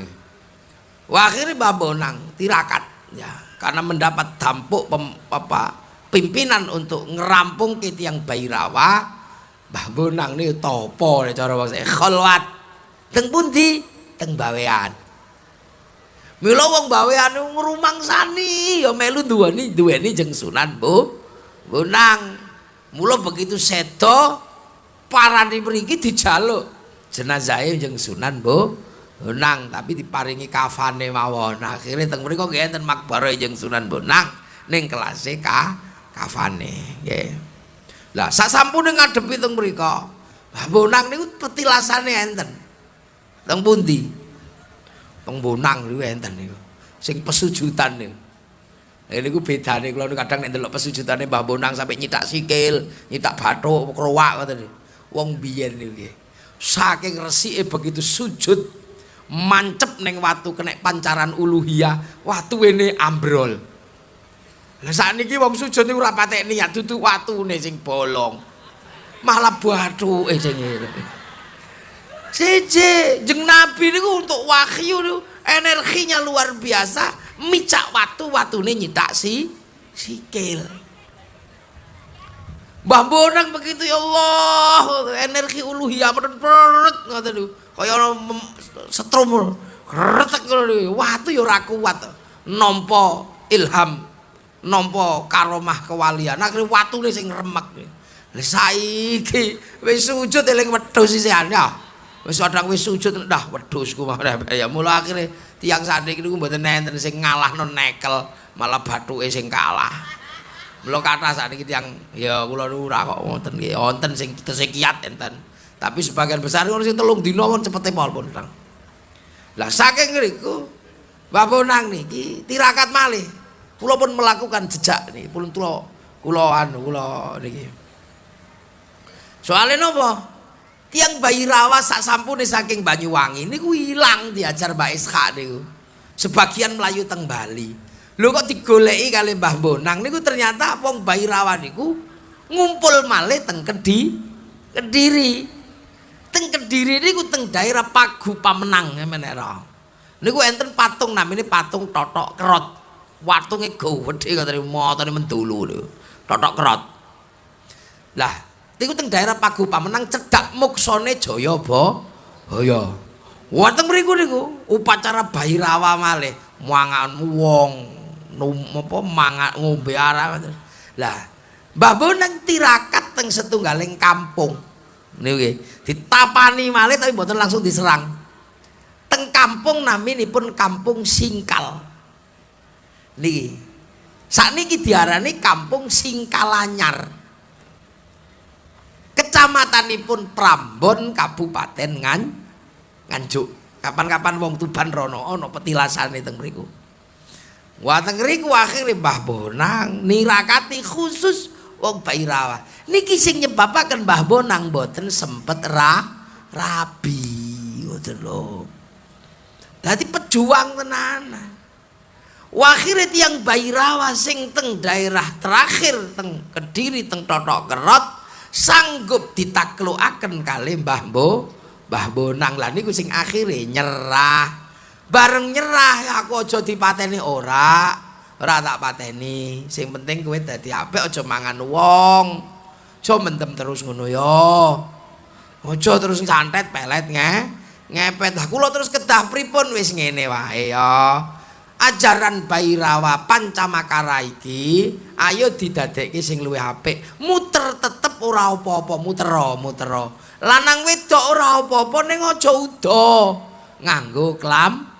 Wah akhirnya Mbah Bonang tirakat ya karena mendapat tampuk pem, apa, pimpinan untuk ngerampung ke tiang Bairawa Mbah Bonang niku topo nek cara wong kholwat. Teng pundi? Teng bawean. Mila wong bawean ngrumangsani ya melu duweni duweni jeng Sunan Bu. Bonang. Mula begitu sedo parani mriki dijaluk jenazahe jeng Sunan Bu. Bonang tapi diparingi kafane mawon. Akhire teng mriku nggih enten makbare jeng Sunan Bonang ning kelase ka kafane nggih. Lah sak sampune ngadepi teng mriku. Lah bonang niku petilasane enten. Teng pundi? Teng bonang niku enten niku. Sing pesujutan niku. Ini ku bedane kalau kadang nek ndelok pesujudane Mbah Bonang sampai nyitak sikil, nyitak bathuk, krowak ngoten niku. Wong biyen niku nggih. Saking resike begitu sujud mancep neng watu kena pancaran uluhiyah, watu ini ambrol. Lah sakniki wong sujud niku ora patek niat dudu watune sing bolong. Malah bathuke sing ngene. Siji, jeng Nabi niku untuk wahyu niku energinya luar biasa, micak watu watune nyitak si sikil. Mbah Bonang begitu ya Allah, energi uluhiyah peret ngoten niku. Kaya setrum retek ngono Watu ya ora kuat. Nampa ilham nampa karomah kewalian. Akhire watune sing remek. Lha saiki wis sujud eling wedhus isian ya wis kadang wis sujud dah wedhusku ya mula akhire tiang sandik niku mboten enten sing ngalahno nekel malah bathuke sing kalah. Mula kata saniki tiang ya kula ora kok wonten nggih wonten sing tese kiat enten. Tapi sebagian besar ngono sing telung dina pun cepete pol pun lah saking ngriku Bapak nang niki tirakat malih Kula pun melakukan jejak nih, pun kula kula anu kula niki. Soale napa? Tiang bayi rawa sak sampune saking Banyuwangi niku ilang diajar Mbak Ishak niku. Sebagian melayu teng Bali. Lho kok digoleki kali Mbah Bonang niku ternyata wong bayi rawa niku ngumpul malih teng Kedi Kediri. Teng Kediri niku teng daerah Pagu Pamenang menera. Niku enten patung namanya patung Totok Kerot. Watunge gowedhe katene motone mendulu lho. Totok kerot. Lah niku teng daerah Pagu Pamenang cedhak muksane Jayaba Haya. Wonten mriku niku upacara Bairawa malih mangan wong apa mangan ngombe arah lah Mbah Bonang tirakat teng setunggaling kampung. Niku nggih ditapani malih tapi mboten langsung diserang. Teng kampung naminipun kampung Singkal niki sakniki diarani kampung Singkalanyar kecamatanipun Prambon Kabupaten Ngan Nganjuk kapan-kapan wong Tuban rono ana petilasane teng mriku Wonten ngriku akhire Mbah Bonang nirakati khusus wong Bairawa. Niki sing nyebabaken Mbah Bonang mboten sempet ra rabi ngoten lho. Dadi pejuang tenanan. Wakhire tiang Bairawa sing teng daerah terakhir teng Kediri teng Totok Kerot sanggup ditaklukaken kali Mbah Bo Mbah Bonang lah niku sing akhire nyerah. Bareng nyerah aku aja dipateni ora. Ora tak pateni. Sing penting kowe dadi apik aja mangan wong. Aja mendem terus ngono ya. Aja terus santet pelet nge. Ngepet. Lah kula terus kedah pripun wis ngene wae ya. Ajaran Bairawa Pancamakara iki ayo didadekke sing luwih apik. Muter tetep ora apa-apa, mutera, mutera. Lanang wedok ora apa-apa ning aja uda. Nganggo klam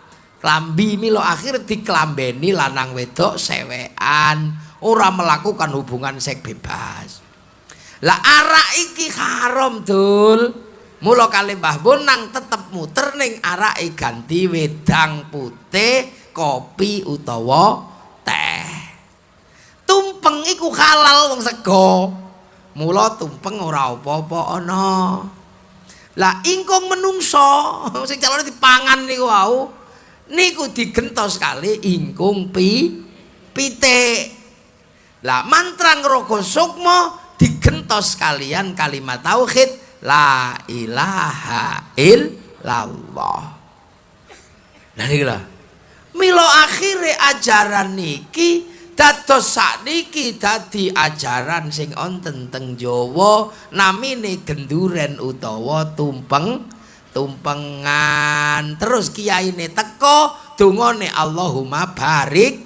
klambi milo akhir diklambeni lanang wedok sewean ora melakukan hubungan seks bebas lah arak iki haram dul mula kali mbah bonang tetep muter ning arak ganti wedang putih kopi utawa teh. Tumpeng iku halal wong sego mula tumpeng ora apa-apa ana. Lah ingkung menungso sing calone dipangan niku wau niku digentos kali ingkung pi pitik. Lah mantra ngrogo sukmo digentos kalian kalimat tauhid la ilaha illallah. Lah milo akhire ajaran niki dados sakniki dadi ajaran sing onten teng Jawa namine genduren utawa tumpeng tumpengan. Terus kiai ini teko dungone Allahumma barik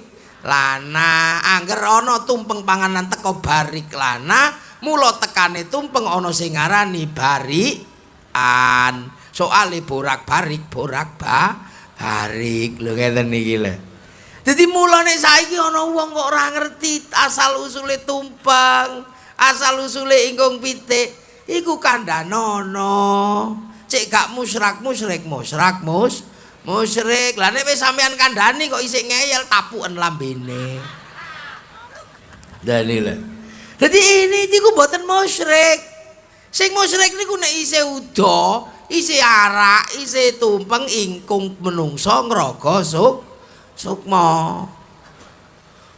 lana. Angger ana tumpeng panganan teko barik lana mulo tekane tumpeng ana sing ngarani barikan. Soale borak barik borak ba barik lho ngeten iki lho. Dadi mulane saiki ana wong kok ora ngerti asal usule tumpeng asal usule ingkung pitik iku kandhanono cek gak musrak musrik musrak mus musrik. Lah nek wis sampean kandhani kok isih ngeyel tapuken lambene. Dadi lho. Dadi ini iku mboten musrik. Sing musrik niku nek isih uda isih arak isih tumpeng ingkung menungso ngraga suk sukma.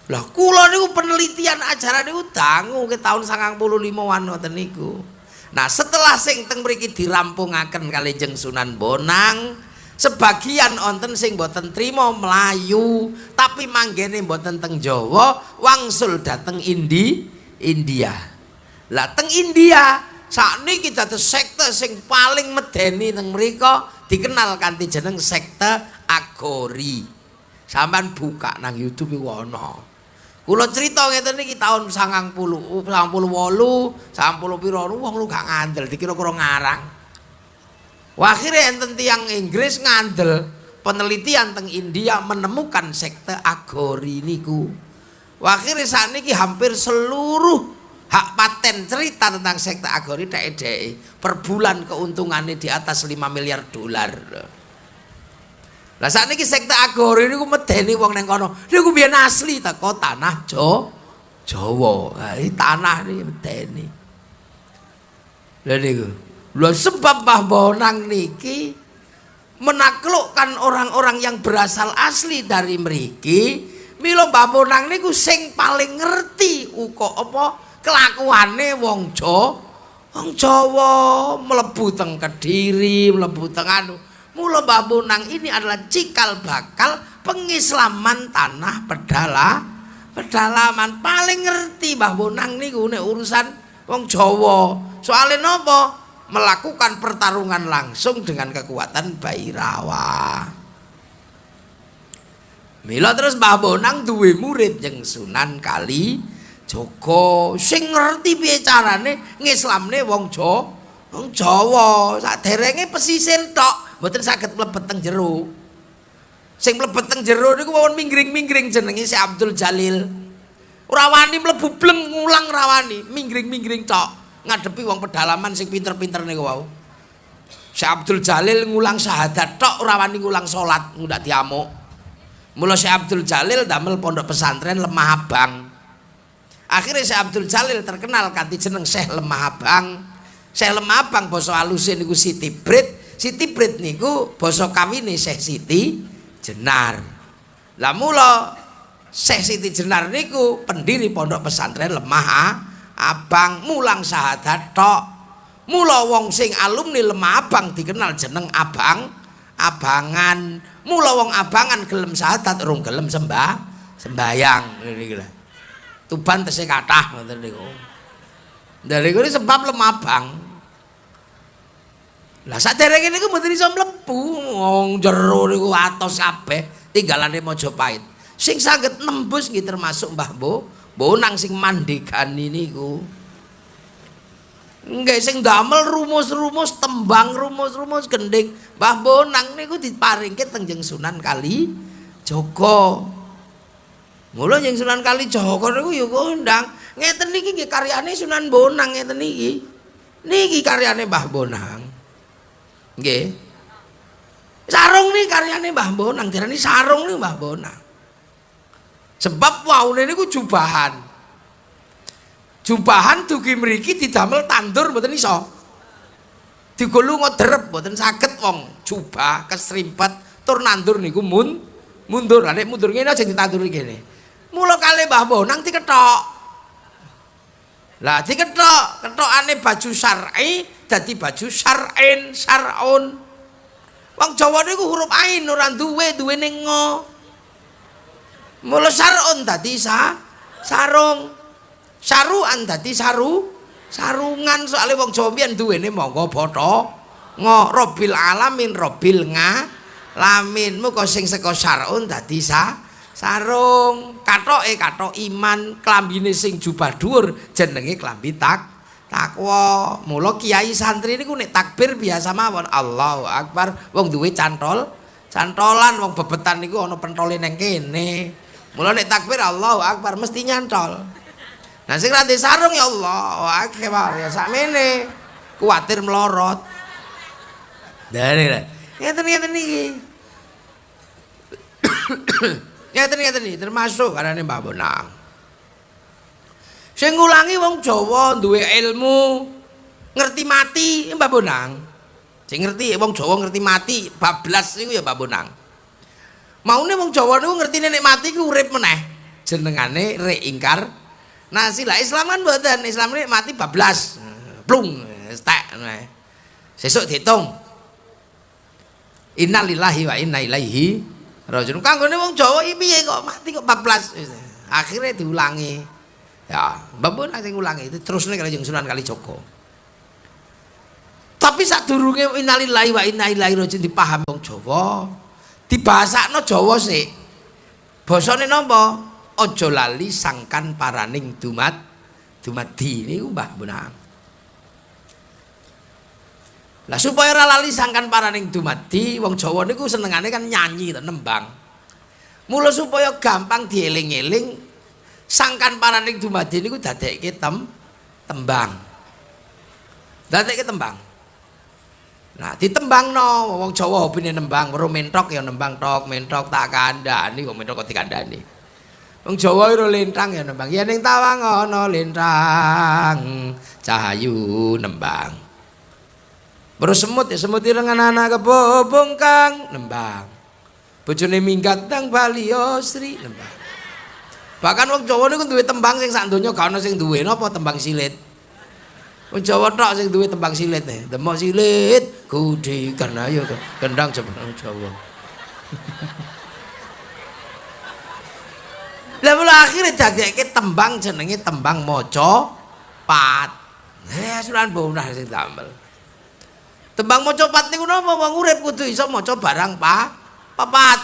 Lah kula niku penelitian ajaran niku dangu ke tahun 95-an ngoten niku. Nah setelah sing teng mriki dirampungaken kali Sunan Bonang sebagian onten sing boten trimo Melayu tapi manggene boten teng Jawa wangsul dateng Indi India. Lah teng India saat ini kita tuh sekte sing paling medeni teng mereka dikenal kanti jeneng sekte Agori sampean buka nang YouTube iku ana Kula cerita ngeten iki taun 90, 98, 90 pira wong lu gak ngandel dikira-kira ngarang. Akhirnya enten tiang Inggris ngandel penelitian teng India menemukan sekte Agori niku. Akhirnya saat ini hampir seluruh hak paten cerita tentang sekte Agori dek per bulan keuntungannya di atas 5 miliar dolar. Lah saat ini sekte agori ini medeni wong neng kono. Ini biar asli teko tanah Jo, Jawa. Nah, ini tanah ini medeni. Lah niku. Lho sebab Mbah Bonang niki menaklukkan orang-orang yang berasal asli dari mriki. Milo Mbah Bonang niku sing paling ngerti uko apa kelakuane wong Jo. Wong Jawa mlebu teng Kediri, mlebu teng anu. Mula Mbah Bonang ini adalah cikal bakal pengislaman tanah pedala pedalaman paling ngerti Mbah Bonang niku nek urusan wong Jawa. Soale napa? Melakukan pertarungan langsung dengan kekuatan Bairawa. Mila terus Mbah Bonang duwe murid yang Sunan Kali Joko sing ngerti piye carane ngislamne wong Jawa. Wong Jawa sak derenge pesisir tok. mboten saged mlebet teng jero. Sing mlebet teng jero niku mawon minggring-minggring jenenge si Abdul Jalil. Ora wani mlebu bleng ngulang rawani, minggring-minggring tok ngadepi wong pedalaman sing pinter-pinter niku wau. Si Abdul Jalil ngulang syahadat tok ora wani ngulang salat ngundak diamuk. Mula si Abdul Jalil damel pondok pesantren Lemah Abang. Akhirnya si Abdul Jalil terkenal kanthi jeneng Syekh Lemah Abang. Syekh Lemah Abang basa aluse niku Siti Brit Siti Brit niku basa kawine Syekh Siti Jenar. Lah mula Syekh Siti Jenar niku pendiri pondok pesantren Lemah Abang mulang syahadat tok. Mula wong sing alumni Lemah Abang dikenal jeneng Abang Abangan. Mula wong Abangan gelem sahadat urung gelem sembah sembayang. Tuban tesih kathah ngoten niku. Dari kuwi sebab Lemah Abang. Lah saderenge niku mboten iso mlebu wong jero niku atos kabeh tinggalane Majapahit. Sing saged nembus nggih termasuk Mbah Bo, Bonang sing mandekani niku. Nggih sing damel rumus-rumus tembang rumus-rumus gending Mbah Bonang niku diparingke teng Sunan Kali Joko. Mula yang Sunan Kali Joko niku ya kondang. Ngeten niki nggih karyane Sunan Bonang ngeten niki. Niki karyane Mbah Bonang. Nggih. Sarung niki karyane Mbah Bonang, dirani sarung niki Mbah Bonang. Sebab waune niku jubahan. jubahan dugi mriki didamel tandur mboten iso. Digolu ngodrep mboten saged wong jubah kesrimpet tur nandur niku mun mundur. Lah nek mundur ngene aja ditanduri kene. Mula kali Mbah Bonang diketok. Lah diketok, ketokane baju syar'i dadi baju syar'in, syar'un. Wong Jawa niku huruf ain ora duwe, duwene ngo. Mula syar'un dadi sa sarung. saruan dadi saru sarungan soalnya wong Jawa mbiyen duwene monggo botho ngo robil alamin robil nga lamin muga sing saka sarun dadi sa sarung katoke katok iman klambine sing jubah dhuwur jenenge klambi tak takwa mula kiai santri niku nek takbir biasa mawon Allahu akbar wong duwe cantol cantolan wong bebetan niku ana pentole neng kene mula nek takbir Allahu akbar mesti nyantol Nah sing rada sarung ya Allah, wae ya sakmene. Kuwatir melorot. Dari ngeten ngeten iki. Ngeten ngeten iki termasuk karane Mbak Bonang. Sing ngulangi wong Jawa duwe ilmu ngerti mati Mbak Bonang. Sing ngerti wong Jawa ngerti mati bablas niku ya Mbak Bonang. Maune wong Jawa niku ngerti nek mati ku urip meneh. Jenengane reingkar Nah sila Islam kan buatan Islam ini mati bablas, plung, stek, sesuk dihitung. Innalillahi wa inna ilaihi rajiun. Kanggone wong Jawa iki piye kok mati kok bablas. Akhirnya diulangi. Ya, mbapun sing ulangi itu terus nih kalau Sunan Kalijogo. Tapi saat durungnya innalillahi wa inna ilaihi rajiun dipaham wong Jawa, dibahasakno Jawa sih. Bosone nopo? ojo lali sangkan paraning dumat dumadi niku Mbah Bonang. Lah supaya ora lali sangkan paraning dumadi wong Jawa niku senengane kan nyanyi to nembang. Mula supaya gampang dieling-eling sangkan paraning dumadi niku dadekke tem tembang. Dadekke tembang. Nah, ditembang no, wong Jawa hobine nembang, weruh mentok ya nembang tok, mentok tak kandhani, kok mentok kok dikandhani. Wong Jawa ora lintang ya nembang. Ya ning tawang ana lintang cahayu nembang. Baru semut ya semut irengan anak kebobong kang nembang. Bojone minggat nang Bali Sri nembang. Bahkan wong Jawa niku duwe tembang sing sak donya gak ana sing duwe napa tembang silit. Wong Jawa tok sing duwe tembang silit nih. Demok silit kudi karena ayo kendang jebul Jawa. Lah mula akhire dadekke tembang jenenge tembang maca pat. Eh sunan bonah sing damel. Tembang maca pat niku napa wong urip kudu iso maca barang pa papat.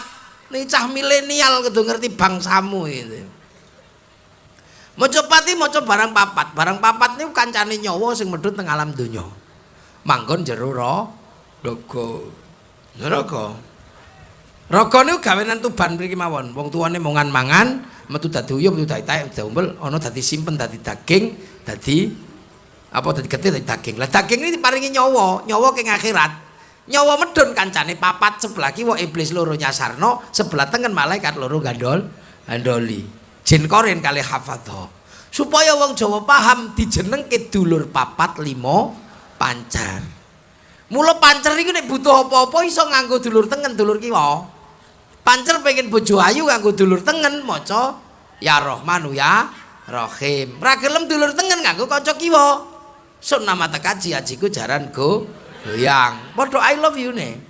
Niki cah milenial kudu ngerti bangsamu itu. Maca pat iki maca barang papat. Barang papat niku kancane nyawa sing medhut teng alam donya. Manggon jero ro raga. Neraka. Raga niku gawenan tuban mriki mawon. Wong tuane mongan mangan, metu dadi uyuh metu dadi taek diombel ana dadi simpen dadi daging dadi apa dadi getih dadi daging? Lah daging ini diparingi nyawa nyawa ke akhirat. Nyawa medun kancane papat sebelah kiwa iblis loro nyasarno sebelah tengen malaikat loro gandol gandoli. Jin korin kali hafadho supaya wong Jawa paham dijenengke dulur papat limo pancar. Mula pancer iki nek butuh apa-apa iso nganggo dulur tengen dulur kiwa. Pancer pengen bojo ayu nganggo dulur tengen maca ya Rahmanu ya Rahim. Ra gelem dulur tengen nganggo kanca kiwa. Sun nama tekaji ajiku jaran go goyang. Padha i love you ne.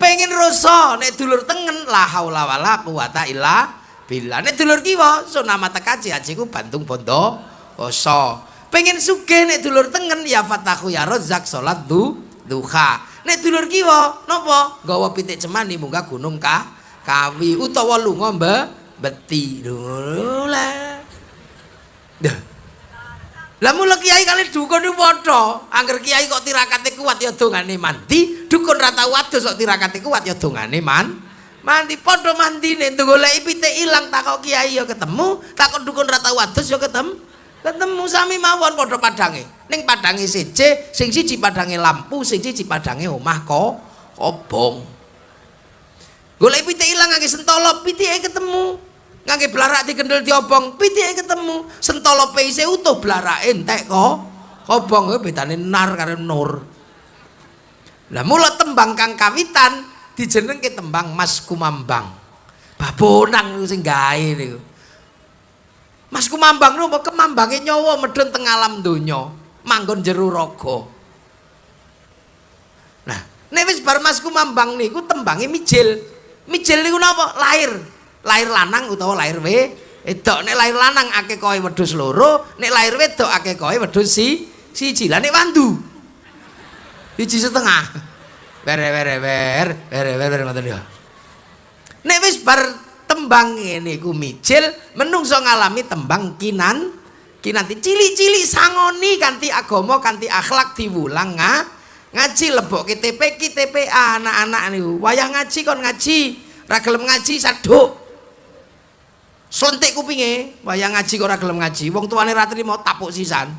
Pengen rasa nek dulur tengen la haula wala quwata illa billah. Nek dulur kiwa sun nama tekaji ajiku bantung bondo oso. Pengen sugih nek dulur tengen ya fatahu ya rozak salat du duha. Nek dulur kiwa napa gawa pitik cemani munggah gunung ka kawi utawa lunga mbah beti lho Lah mula kiai kali dukun iki padha. Angger kiai kok tirakate kuat ya dongane mandi, dukun ra tau adus kok tirakate kuat ya dongane man. Mandi padha mandine goleki pitik ilang takok kiai ya ketemu, takok dukun ra tau adus ya ketemu. Ketemu sami mawon padha padange. Ning padange seje, sing siji padange lampu, sing siji padange omah kok obong. Goleki pitik ilang ngangge sentolo, pitike ketemu. Ngangge blarak dikendel diobong. Pitike ketemu sentolo peise utuh blarak entek kok. Obong bedane nar karo nur. Lah mula tembang kang kawitan dijenengke tembang Mas Kumambang. Babonang niku sing gawe niku. Mas Kumambang niku kemambange nyawa medhun teng alam donya. Manggon jero raga. Nah nek wis bar Mas Kumambang niku tembange mijil. Mijil niku napa? Lahir lahir lanang utawa lahir wedok nek lahir lanang akeh koe wedhus loro nek lahir wedok akeh koe wedhus si siji. Lah nek wandu? Siji setengah. Bere bere ber bere bere ngoten ya nek wis bar tembang ngene iku mijil menungso ngalami tembang kinan kinanti cili-cili sangoni kanthi agama kanthi akhlak diwulang nga ngaji lebok TP TPA anak-anak niku. Wayah ngaji kon ngaji. Ra gelem ngaji saduk Sontek kupinge, wayang ngaji kok ora gelem ngaji. Wong tuane ra trimo tapuk sisan.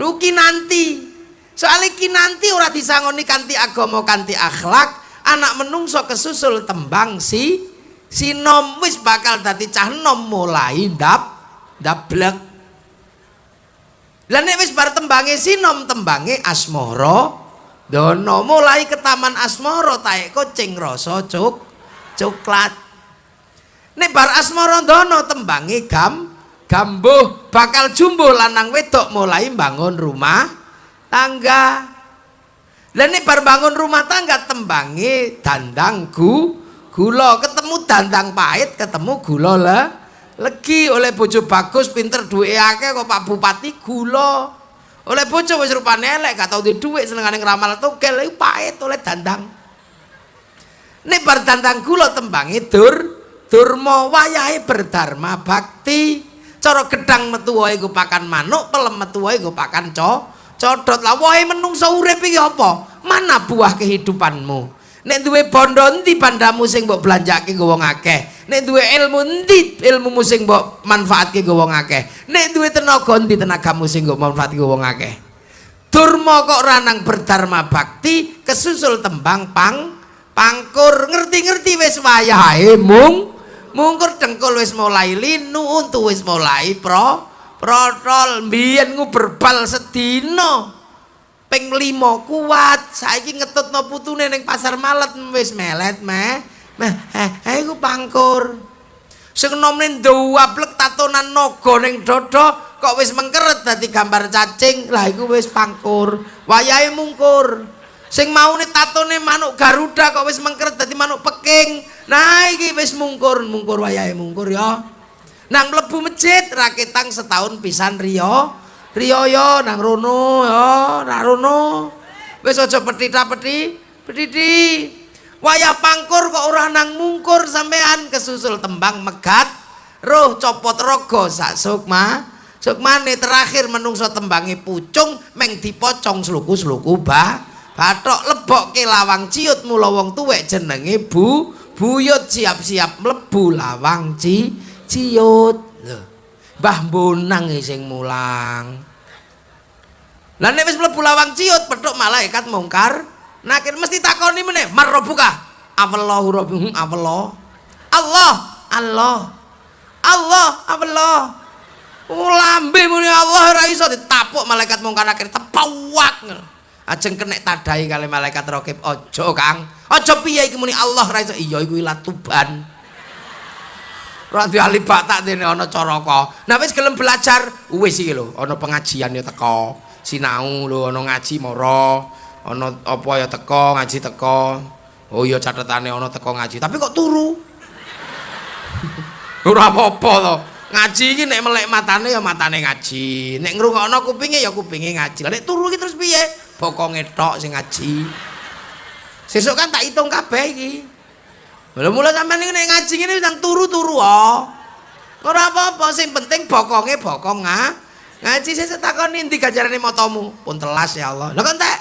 Ruki nanti. Soale ki nanti ora disangoni kanthi agama kanthi akhlak, anak menungso kesusul tembang si sinom wis bakal dadi cah nom mulai ndap ndablek. Lah nek wis bar tembange sinom tembange asmara dono mulai ke taman asmara taek kucing rasa cuk coklat Nek bar asmarandana tembange gam gambuh bakal jumbuh lanang wedok mulai bangun rumah tangga. Lah nek bar bangun rumah tangga tembange dandangku gula. Ketemu dandang pahit ketemu gula lah legi. Oleh bojo bagus pinter duwe akeh kok Pak Bupati gula. Oleh bojo wis rupane elek gak tau duwe dhuwit senengane ngramal togel iku pahit oleh dandang. Nek bar dandang gula tembange dur durma wayahe berdharma bakti cara gedang metu wae iku pakan manuk pelem metu wae iku pakan co codot lah wae menungso urip iki apa? Mana buah kehidupanmu? Nek duwe bondo endi bandamu sing mbok belanjake go wong akeh? Nek duwe ilmu endi ilmumu sing mbok manfaatke go wong akeh? Nek duwe tenaga endi tenagamu sing mbok manfaatke go wong akeh? Durma kok ranang berdharma bakti kesusul tembang pang pangkur. Ngerti-ngerti wis wayahe mung mungkur dengkul wis mulai linu untu wis mulai pro protol. Mbiyen berbal sedina ping 5 kuat. Saiki ngetutno putune ning pasar malet wis melet meh. Meh eh, eh iku pangkur. Sing nomne nduwaplek tatonan naga ning dada kok wis mengkeret dadi gambar cacing? Lah iku wis pangkur. Wayahe mungkur sing maune tatone manuk garuda kok wis mengkeret dadi manuk peking Nah iki wis mungkur, mungkur wayahe mungkur ya. Nang mlebu masjid raketang setahun pisan riyo. Riyo yo nang rono ya, nang rono. Wis aja petita-peti, petiti. Wayah pangkur kok ora nang mungkur sampean kesusul tembang megat. Roh copot rogo sak sukma. Sukmane terakhir menungso tembange pucung meng dipocong sluku-sluku bah. Bathok lebokke lawang ciut mula wong tuwek jenenge Bu buyut siap-siap mlebu lawang ci ciut. Lho Mbah Bonang sing mulang. Lah nek wis mlebu lawang ciut petuk malaikat mungkar nakir mesti takoni meneh marrobuka Allahu rabbuhum Allah Allah Allah. Allah Allah Lambe muni Allah ora iso. Ditapuk malaikat mungkar nakir tepawak ajeng kenek tadai kali malaikat rokib ojo kang. Ojo piye iki muni Allah ra iya iku latuban ora alibak tak dene ana caraka nah wis gelem belajar wis iki lho ana pengajian ya teko sinau lho ana ngaji mara ana apa ya teko ngaji teko oh iya catetane ana teko ngaji. Tapi kok turu? Ora apa-apa to. Ngaji iki nek melek matane ya matane ngaji. Nek ngrungokno kupinge ya kupinge ngaji. Nek turu iki terus piye bokonge tok sing ngaji sesuk kan tak hitung kabeh iki Lha mula sampean iki nek ngaji ngene nang turu-turu oh. Ora apa-apa sing penting bokonge bokong nga. Ngaji sesuk takoni ndi ganjarane motomu? Pun telas ya Allah. Lha kok entek?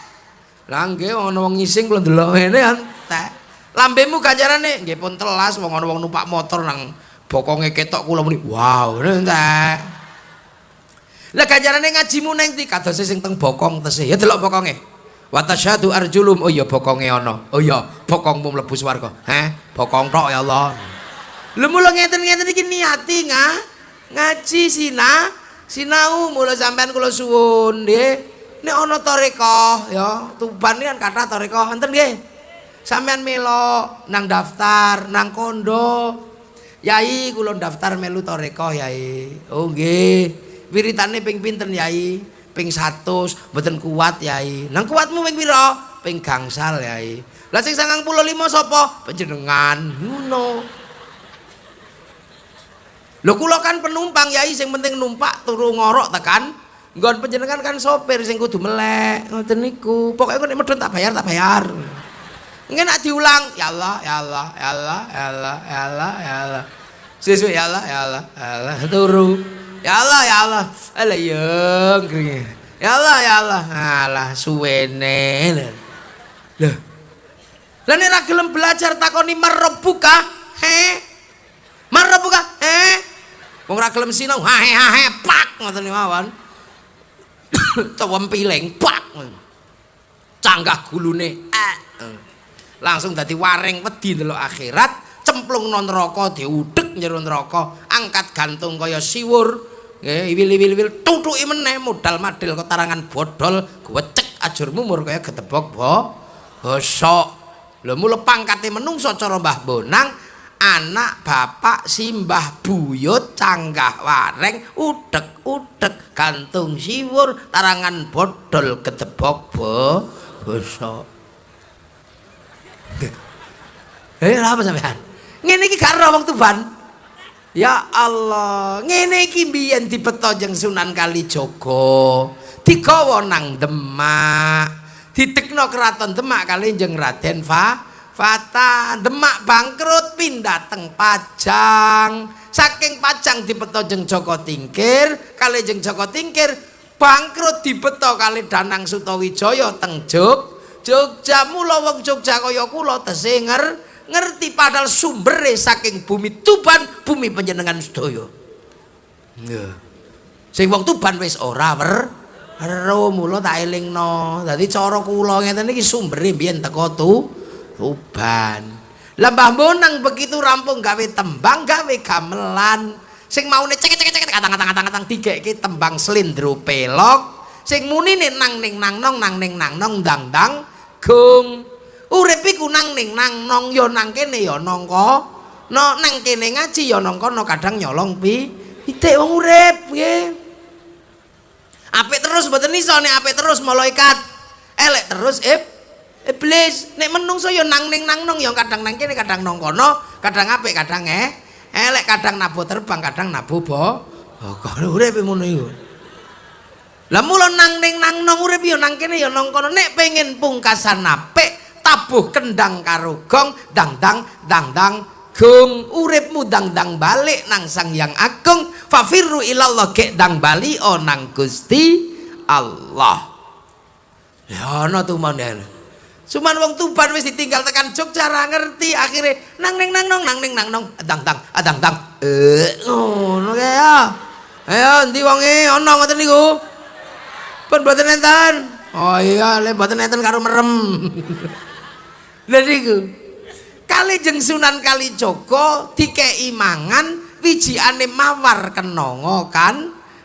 Lah nggih ana wong ngising kula ndelok ngene entek. Lambemu ganjarane nggih pun telas wong ana wong numpak motor nang bokonge ketok kula muni. Wow, entek. Lah ganjarane ngajimu ning ndi kadose sing teng bokong tesih. Ya delok bokonge. wa tasyadu arjulum. Oh iya bokonge ana. Oh iya bokongmu mlebu swarga. Heh bokong tok ya Allah. Lho mula ngeten-ngeten iki niati nga. Ngaji sina sinau. Mula sampean kula suwun nggih. Nek ana toreko ya tuban kan kathah toreko enten nggih. Sampean melo nang daftar nang kondo. Yai kula daftar melu toreko yai. Oh nggih wiritane ping pinten yai ping 100 mboten kuat yai. Nang kuatmu ping pira? Ping gangsal yai. Lah sing 95 sapa? Panjenengan. Ngono. Lho kula kan penumpang yai sing penting numpak turu ngorok tekan. Nggon panjenengan kan sopir sing kudu melek. Ngoten niku. Pokoke nek medhun tak bayar tak bayar. Ngen nak diulang, ya Allah, ya Allah, ya Allah, ya Allah, ya Allah, ya. Sesuai ya Allah, ya Allah, ya Allah, turu. Ya Allah, ya Allah. Ya, Ya Allah, ya Allah. Alah suwene. Lah. Lah nek ra gelem belajar takoni marabbuka? He? Marabbuka? He? Wong ra gelem sinau, ha he ha he pak ngoten mawon. Cowem piling pak. Canggah gulune. Eh. Langsung dadi waring wedi ndelok akhirat, cemplung non neraka diudek njero neraka, angkat gantung kaya siwur. Nggih, wil-wil-wil tutuki meneh modal madil ketarangan bodol, gwecek ajurmu mur kaya getebok bo. Bosok. Lho mule pangkate menungso cara Mbah Bonang, anak bapak simbah buyut canggah wareng udek-udek gantung siwur tarangan bodol getebok bo. Bosok. Eh, apa sampean? Iki gak ora wong tuban. Ya Allah, ngene iki mbiyen dipeta jeng Sunan Kalijaga. Digawa nang Demak. Ditekno keraton Demak kali jeng Raden Fa Fata. Demak bangkrut pindah teng Pajang. Saking Pajang dipeta jeng Joko Tingkir, kali jeng Joko Tingkir bangkrut dipeta kali Danang Sutawijaya teng Jog. Jogja mula wong Jogja kaya kula tesih ngerti padahal sumbere saking bumi Tuban bumi panjenengan sedaya. Nggih sing wong Tuban wis ora wer. Ero mula tak elingno. Dadi cara kula ngeten iki sumbere biyen teko tu Tuban. Lah Mbah Bonang begitu rampung gawe tembang gawe gamelan. Sing maune cek cek cek katang-katang-katang digekke tembang slendro pelok. Sing muni nang ning nang nong nang ning nang nong dang dang gung urip iku nang ning nang nong ya nang kene ya nang no nang kene ngaji ya nang kono kadang nyolong pi pitik wong urip nggih apik terus mboten iso nek apik terus malaikat. Elek terus ib iblis. Nek menungso ya nang ning nang nong ya kadang nang kene kadang nang kono kadang apik kadang eh. Elek kadang nabu terbang kadang nabu bo kok urip ngono iku. Lah mula nang ning nang nong urip ya nang kene ya nang kono nek pengen pungkasan apik tabuh kendang karo gong dang dang dang dang. Gong uripmu dang dang balik nang sang yang agung. Fafiru ilallah gek dang bali o nang gusti Allah. Ya no tuh mana cuman wong tuban wis ditinggal tekan Jogja ra ngerti akhirnya nang neng nang nong nang neng nang nong dang dang adang dang eh ngono oh, ya? Ayo endi wonge? Ana ngoten niku? Pun boten enten. Oh iya le boten enten karo merem Lha. Kali jeng Sunan Kalijaga dikeki mangan wijikane mawar kenanga kan.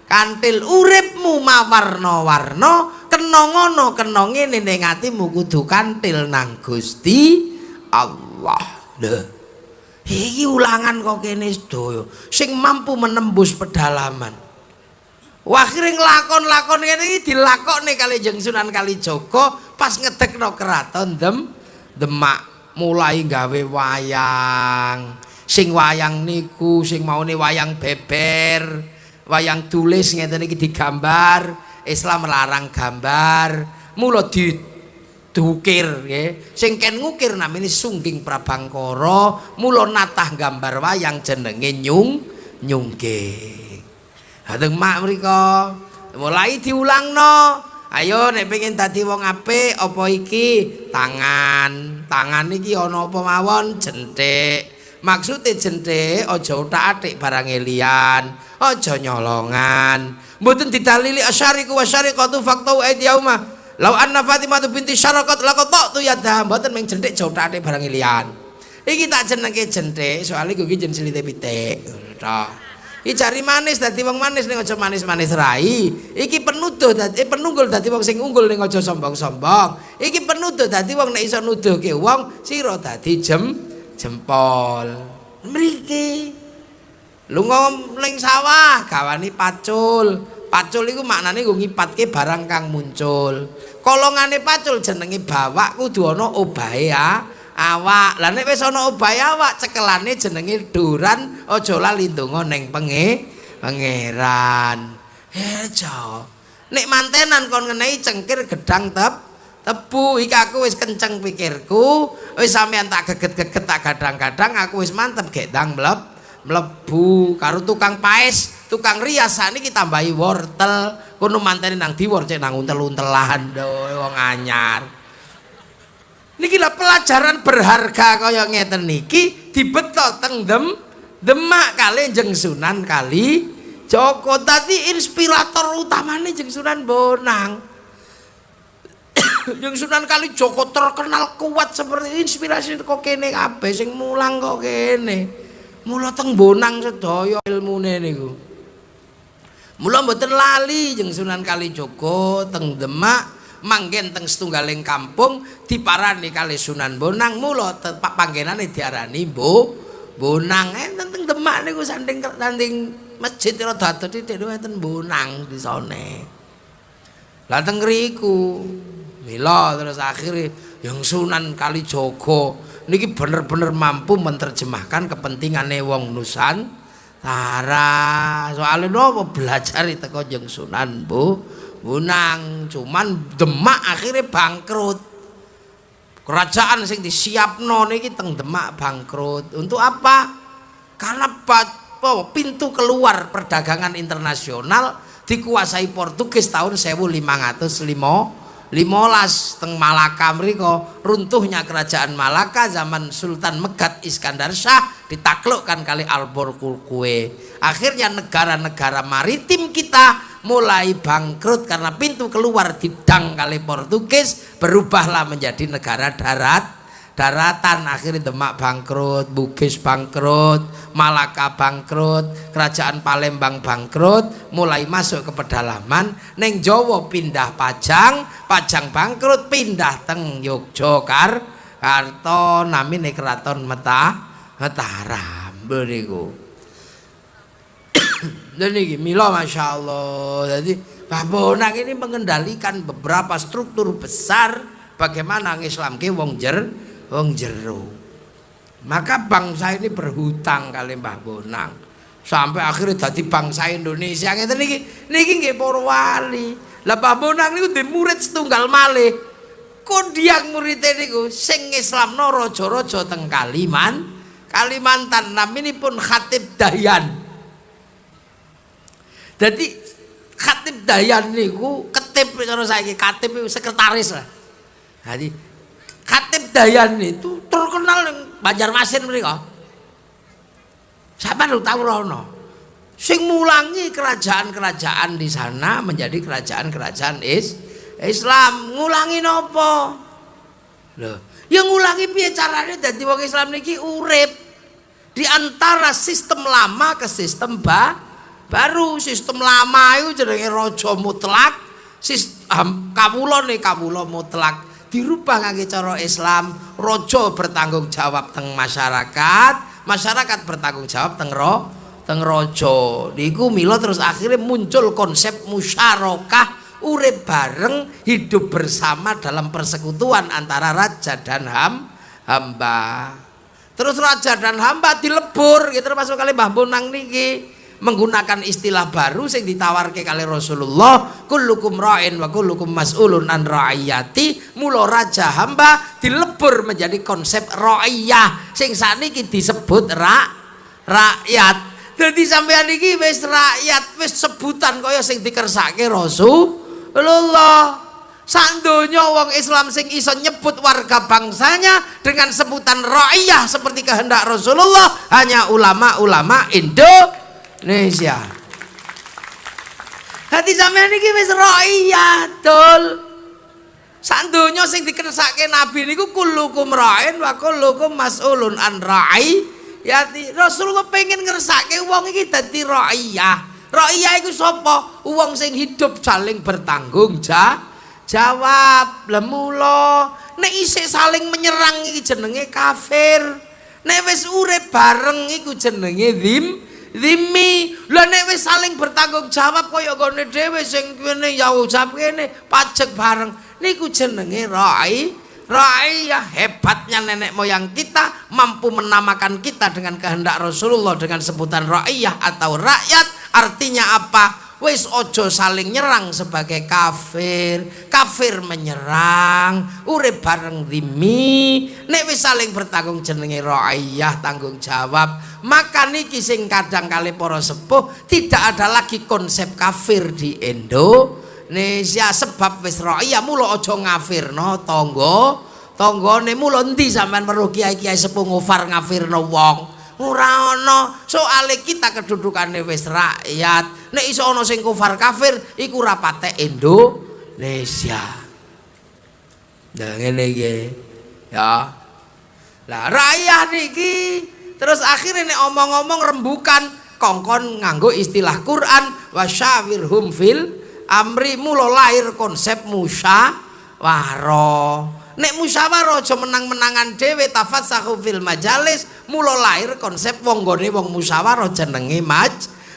Kantil uripmu mawarna-warna kena ngono kena ngene ning atimu kudu kantil nang Gusti Allah. Lho. Iki ulangan kok kene sedaya sing mampu menembus pedalaman. Akhire nglakon-lakon ngene iki dilakokne kali Jeng Sunan Kalijaga pas ngedekno keraton Dem Demak mulai gawe wayang. Sing wayang niku sing maune wayang beber, wayang tulis ngeten iki digambar, Islam melarang gambar. Mula di dukir nggih. Sing ken ngukir namine Sungging Prabangkara, mula natah gambar wayang jenenge Nyung Nyungking. Hadeng mak mriko mulai diulangno. Ayo nek pengen dadi wong apik apa iki? Tangan. Tangan iki ana apa mawon? Jenthik. Maksude jenthik aja utak-atik barang liyan, aja nyolongan. Mboten didalili asyariku wasyariqatu faqtu aidiyauma. Lau anna Fatimah binti Syarakat laqad tu yadha mboten ming jenthik aja utak-atik barang liyan. Iki tak jenenge jenthik soalnya kuwi jeneng silite pitik. Ngono Iki cari manis dadi wong manis ning aja manis-manis rai. Iki penuduh dadi eh, penunggul dadi wong sing unggul ning aja sombong-sombong. Iki penuduh dadi wong nek iso nuduhke wong sira dadi jem jempol. Mriki. Lunga ning sawah gawani pacul. Pacul iku maknane nggo ngipatke barang kang muncul. Kolongane pacul jenenge bawak kudu ana obahe ya. Awak. Lah nek wis ana obahe awak cekelane jenenge duran aja lali ndonga ning penge pangeran. Hejo. Nek mantenan kon ngenehi cengkir gedang tep tebu iki aku wis kenceng pikirku wis sampean tak geget-geget tak gadang-gadang aku wis mantep gek dang mleb mlebu karo tukang paes tukang rias saniki tambahi wortel kono mantene nang diwor cek nang untel-untelan wong anyar niki lah pelajaran berharga kaya ngeten niki dibetok teng dem demak kali jeng sunan kali Joko. Tadi inspirator utamanya jeng sunan bonang. Jeng sunan kali Joko terkenal kuat seperti inspirasi kok kene kabeh sing mulang kok kene. Mula teng bonang sedaya ilmune niku. Mula mboten lali jeng sunan kali Joko teng demak manggen teng setunggaling kampung diparani kali Sunan Bonang mula tepak panggenane diarani Mbo Bonang enten teng Demak niku sanding sanding masjid rada titik enten Bonang di sone. Lah teng ngriku mila terus akhire yang Sunan Kalijaga niki bener-bener mampu menerjemahkan kepentingane wong Nusantara. Soale napa belajar teko Jeng Sunan Bu Bunang cuman Demak akhirnya bangkrut. Kerajaan sing disiapno niki teng Demak bangkrut. Untuk apa? Karena oh, pintu keluar perdagangan internasional dikuasai Portugis tahun 1505 limolas teng Malaka mriko runtuhnya kerajaan Malaka zaman Sultan Megat Iskandar Shah ditaklukkan kali Alborquerque akhirnya negara-negara maritim kita mulai bangkrut karena pintu keluar didang kali Portugis berubahlah menjadi negara darat. Daratan akhirnya Demak bangkrut, Bugis bangkrut, Malaka bangkrut, Kerajaan Palembang bangkrut, mulai masuk ke pedalaman, neng Jawa pindah Pajang, Pajang bangkrut pindah teng Yogyakarta, namine keraton Meta, Mataram, beriku. Dan ini milo masya Allah. Jadi Pak Bonang ini mengendalikan beberapa struktur besar bagaimana Islam ke wong jer wong jero. Maka bangsa ini berhutang kali Mbah Bonang. Sampai akhirnya jadi bangsa Indonesia ngeten niki niki nggih para. Lah Mbah Bonang niku di murid setunggal malih. Kodiak murid niku sing Islamno raja-raja teng Kaliman, Kalimantan naminipun Khatib Dayan. Jadi Khatib Dayan niku ketip cara saiki katib sekretaris lah. Jadi Khatib Dayan itu terkenal yang Banjarmasin mereka. Siapa lu tahu rono? Sing mulangi kerajaan-kerajaan di sana menjadi kerajaan-kerajaan is Islam. Ngulangi nopo? Loh, yang ngulangi piye caranya dadi wong Islam niki urip di antara sistem lama ke sistem ba baru sistem lama itu jenenge raja mutlak. Sistem kawula nih kawula mutlak. Dirubah ngangge cara Islam rojo bertanggung jawab teng masyarakat masyarakat bertanggung jawab teng roh teng raja. Niku mila terus akhirnya muncul konsep musyarakah urip bareng hidup bersama dalam persekutuan antara raja dan ham hamba. Terus raja dan hamba dilebur gitu termasuk kali Mbah Bonang niki menggunakan istilah baru sing ditawarke kali Rasulullah kullukum ra'in wa kullukum mas'ulun an ra'iyati mula raja hamba dilebur menjadi konsep ra'iyah. Sing sakniki disebut ra rakyat. Dadi sampean iki wis rakyat wis sebutan kaya sing dikersake Rasulullah. Sandonya wong Islam sing iso nyebut warga bangsanya dengan sebutan ra'iyah seperti kehendak Rasulullah hanya ulama-ulama Indo Indonesia. Hati sampean iki wis ra'iyatul. Sak donya sing dikersake Nabi niku kullukum ra'in wa kullukum mas'ulun an ra'i. Ya Rasulullah pengen ngersake wong iki dadi ra'iyah. Ra'iyah iku sapa? Wong sing hidup saling bertanggung jawab. Lemula nek isih saling menyerang iki jenenge kafir. Nek wis urip bareng iku jenenge zim. Dimi, lha nek wis saling bertanggung jawab kaya gone dhewe sing kene ya ucap kene pajak bareng niku jenenge rai. Rai ya hebatnya nenek moyang kita mampu menamakan kita dengan kehendak Rasulullah dengan sebutan raiyah atau rakyat artinya apa? Wis ojo saling nyerang sebagai kafir. Kafir menyerang urip bareng dimi nek wis saling bertanggung jenenge ra'iyah tanggung jawab. Maka niki sing kadang kali para sepuh tidak ada lagi konsep kafir di Indonesia sebab wis ra'iyah mulo ojo ngafirno tonggo tonggone mulo endi sampean perlu kiai-kiai sepuh ngufar ngafirno wong ora ana soale kita kedudukane wis rakyat. Nek iso ana sing kufar kafir iku ora patek Indonesia. Nah ngene iki ya. Lah rakyat niki terus akhirnya nek omong-omong rembukan kongkon nganggo istilah Quran wasyawirhum fil amri mulo lahir konsep musyawarah nek musyawarah aja menang-menangan dhewe tafassahu fil majalis mula lahir konsep wong gone wong musyawarah jenenge maj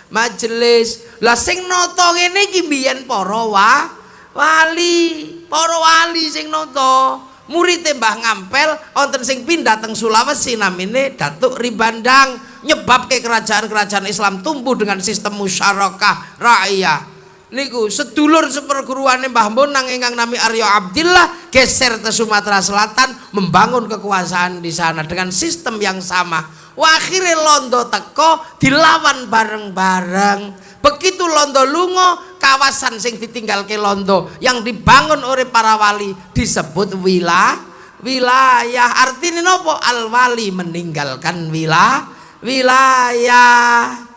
majelis lah sing nata ngene iki biyen para wa wali para wali sing nata. Murid Mbah Ngampel wonten sing pindah teng Sulawesi namine Datuk Ribandang nyebabke kerajaan-kerajaan Islam tumbuh dengan sistem musyarakah rakyat niku sedulur seperguruane Mbah Bonang ingkang nami Aryo Abdillah geser ke Sumatera Selatan membangun kekuasaan di sana dengan sistem yang sama. Wakhire Londo teko dilawan bareng-bareng. Begitu Londo lungo kawasan sing ditinggal ke Londo yang dibangun oleh para wali disebut wilayah wilayah artinya nopo al wali meninggalkan wilayah wilayah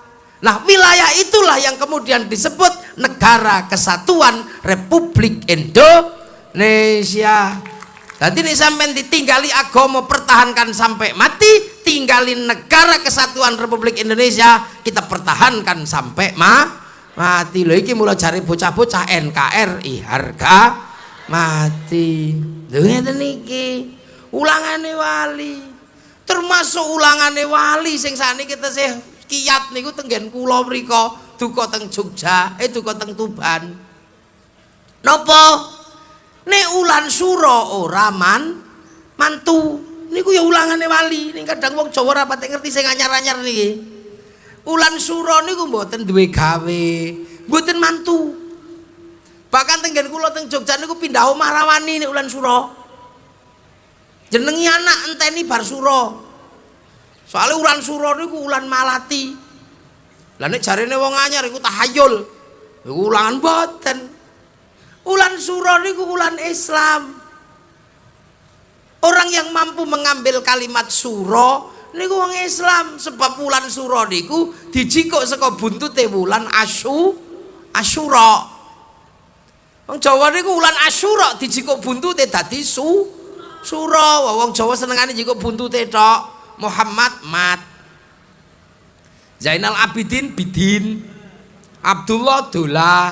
Nah wilayah itulah yang kemudian disebut negara kesatuan Republik Indonesia. Jadi ini sampai ditinggali agama pertahankan sampai mati, tinggalin negara kesatuan Republik Indonesia kita pertahankan sampai ma mati. Loh iki mulai cari bocah-bocah NKRI harga mati. Lho ngeten niki. Ulangane wali. Termasuk ulangane wali sing kita sih kiat niku tenggen kula mriku duka teng Jogja eh duka teng Tuban. Napa? Nek ulan sura ora man mantu. Niku ya ulangane wali. Ning kadang wong Jawa ora pati ngerti sing anyar-anyar niki. Ulan sura niku mboten duwe gawe mboten mantu. Bahkan tenggen kula teng Jogja niku pindah omah rawani nek ulan sura. Jenengi anak enteni bar sura Soalnya ulan suro niku ulan malati. Lah nek jarene wong anyar iku tahayul. Iku ulangan boten. Ulan suro niku ulan Islam. Orang yang mampu mengambil kalimat suro niku wong Islam sebab ulan suro niku dijikuk saka buntute wulan Asyu Asyura. Wong Jawa niku ulan Asyura dijikuk buntute dadi su sura. Wong Jawa senengane jikuk buntute tok. Muhammad Mat Zainal Abidin Bidin Abdullah Dullah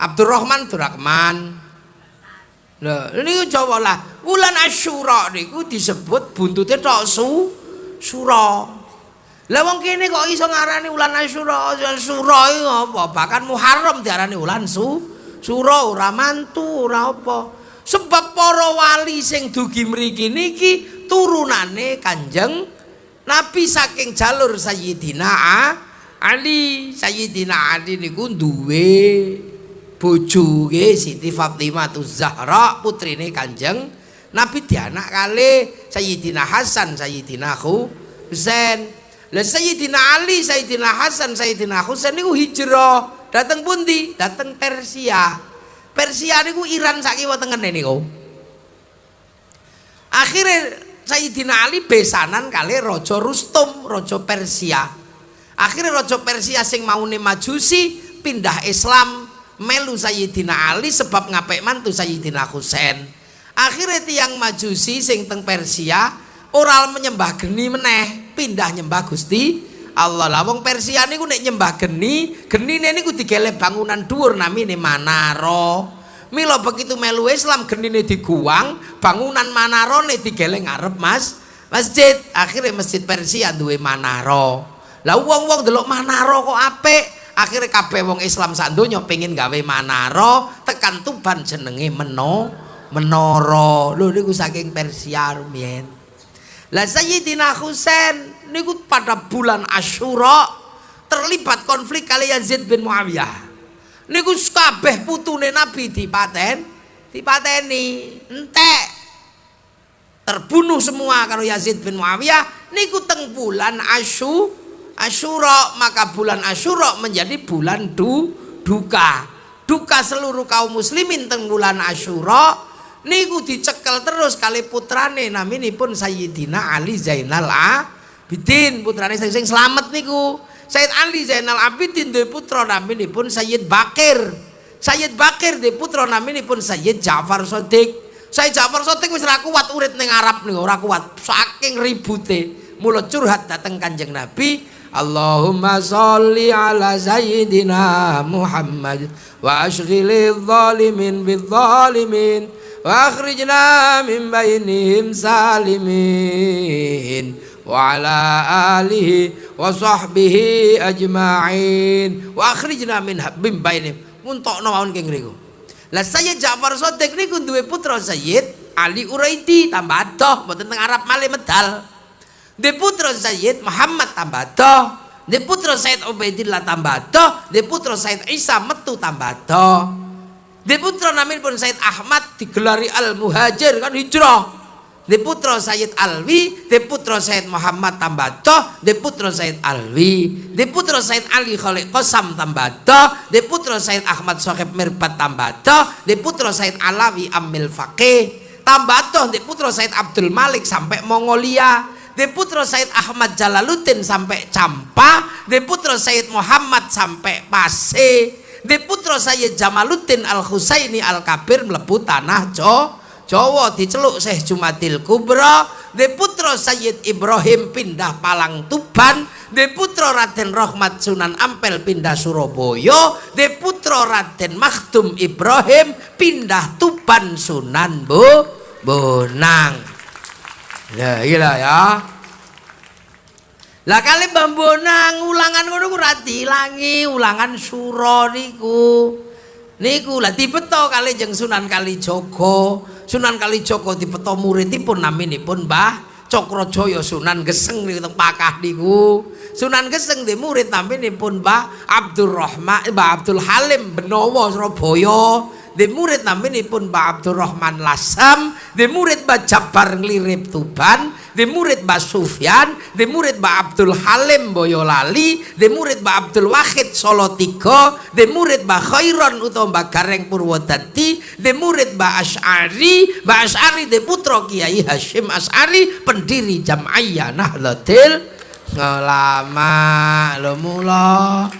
Abdurrahman Durrahman Nah, ini coba lah Wulan Asyura niku disebut buntutnya tok su sura. Lah wong kene kok iso ngarani wulan Asyura? Asyura iki apa? Bahkan Muharram diarani wulan su Sura ora mantu ora apa. Sebab para wali sing dugi mriki niki turunane Kanjeng Nabi saking jalur Sayyidina Ali. Sayyidina Ali niku duwe bojo nggih Siti Fatimah Zahra putrine Kanjeng Nabi dianak kali Sayyidina Hasan Sayyidina Husain. Lah Sayyidina Ali, Sayyidina Hasan, Sayyidina Husain niku hijrah dateng pundi? Dateng Persia. Persia niku Iran sak kiwa tengene niku. Akhirnya Sayyidina Ali besanan kali Raja Rustum, Raja Persia. Akhirnya Raja Persia sing maune majusi pindah Islam melu Sayyidina Ali sebab ngapik mantu Sayyidina Husain. Akhirnya tiang majusi sing teng Persia oral menyembah geni meneh pindah nyembah Gusti Allah lah wong Persia niku nek nyembah geni genine niku digele bangunan dhuwur namine Manaro mila begitu melu Islam genine diguang bangunan Manaro nek digele ngarep Mas. Masjid. Akhirnya masjid Persia duwe Manaro. Lah wong-wong delok Manaro kok apik. Akhirnya kabeh wong Islam sak donya pengin gawe Manaro tekan Tuban jenenge Meno Menara lho niku saking Persia rumiyin. Lah Sayyidina Husain niku pada bulan Asyura terlibat konflik kali Yazid bin Muawiyah. Niku kabeh putune Nabi dipaten, dipateni. Entek. Terbunuh semua kalau Yazid bin Muawiyah. Niku teng bulan Asyu Asyura. Maka bulan Asyura menjadi bulan du, duka. Duka seluruh kaum muslimin teng bulan Asyura. Niku dicekel terus kali putrane naminipun Sayyidina Ali Zainal Abidin. Putrane sing selamat niku Sayyid Ali Zainal Abidin dari putra namini pun Sayyid Bakir. Sayyid Bakir dari putra namini pun Sayyid Jafar Sodik Sayyid Jafar Sodik wis ora kuat urit ning Arab nih ora kuat. Saking ribute Mula curhat dateng kanjeng Nabi Allahumma sholli ala sayyidina Muhammad wa ashghil adh-dhalimin bidh-dhalimin wa akhrijna min bainihim salimin. وعلى آله وصحبه أجمعين واخرجنا من من بينهم untuk mawon keng riku lah saya Ja'far Sotek niku duwe putra Sayyid Ali Uraidi tambah adoh mboten teng Arab malih medal de putra Sayyid Muhammad tambah adoh de putra Sayyid Ubaidillah tambah adoh de putra Sayyid Isa metu tambah adoh Di putra namin pun Said Ahmad digelari Al Muhajir kan hijrah. Di putra Sayyid Alwi, di putra Sayyid Muhammad Tambatoh, di putra Sayyid Alwi, di putra Sayyid Ali Khalid Qasam Tambatoh, di putra Sayyid Ahmad Sohib Mirbat Tambatoh, di putra Sayyid Alawi Amil Faqih, Tambatoh, di putra Sayyid Abdul Malik sampai Mongolia, di putra Sayyid Ahmad Jalaluddin sampai Campa, di putra Sayyid Muhammad sampai Pasir, di putra saya Jamaluddin Al Husaini Al Kabir melebu tanah Jo Jawa diceluk Syekh Jumadil Kubra di putra Sayyid Ibrahim pindah Palang Tuban di putra Raden Rahmat Sunan Ampel pindah Surabaya di putra Raden Makhdum Ibrahim pindah Tuban Sunan Bu Bonang ya gila ya Lah kali Bambonang ulangan ngono ku dilangi, ulangan sura niku. Niku lah dibeto kali jeng Sunan Kalijaga. Sunan Kalijaga dibeto muridipun naminipun Mbah Cakrajaya Sunan Geseng niku teng Pakah niku. Sunan Geseng di murid naminipun Mbah Abdurrahman Mbah Abdul Halim Benowo Surabaya. Di murid naminipun Mbak Abdurrahman Lasam, di murid Mbak Jabar Nglirip Tuban, di murid Mbak Sufyan, di murid Mbak Abdul Halim Boyolali, di murid Mbak Abdul Wahid Solo Tigo, di murid Mbak Khairon utawa Mbak Gareng Purwodadi, di murid Mbak Ash'ari, Mbak Ash'ari di putra Kiai Hashim Ash'ari, pendiri Jam'iyah Nahdlatul Ulama. Lho mula.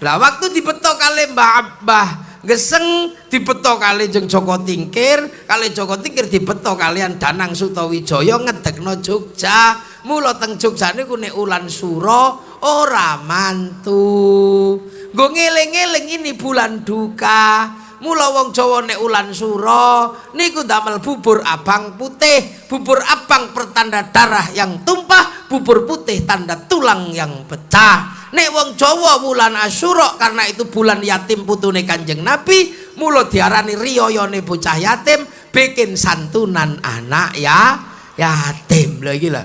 Lah waktu dibetok kali Mbak Mbah geseng dibeto kali jeng Joko Tingkir kali Joko Tingkir dibeto kalian Danang Sutawijaya ngedekno Jogja. Mula teng Jogja niku nek ulan sura ora mantu. Nggo ngeling-eling ini bulan duka. Mula wong Jawa nek ulan sura niku damel bubur abang putih, bubur abang pertanda darah yang tumpah, bubur putih tanda tulang yang pecah. Nek wong Jawa bulan Asyura karena itu bulan yatim putune Kanjeng Nabi, mula diarani riyayane bocah yatim bikin santunan anak ya yatim. Lha iki lho.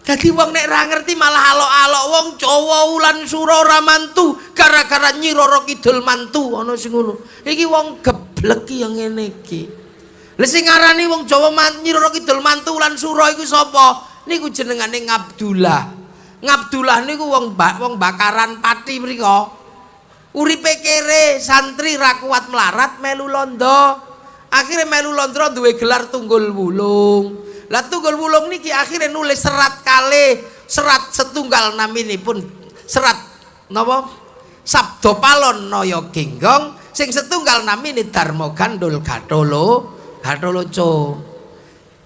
Dadi wong nek ra ngerti malah alok-alok wong Jawa ulan sura ora mantu gara-gara Nyi Roro Kidul mantu ana sing ngono. Iki wong geblek yang ngene iki. Lah sing ngarani wong Jawa man, Nyi Roro Kidul mantu ulan sura iku sapa? Niku jenengane Ngabdullah. Ngabdullah niku wong ba wong bakaran pati mriko. Uripe kere santri ra kuat melarat melu londo. Akhire melu londo duwe gelar tunggul wulung. Lah tunggul wulung niki akhirnya nulis serat kali serat setunggal pun serat napa Sabdo Palon Noyo Genggong sing setunggal namine Darmo Gandul Gatolo Gatoloco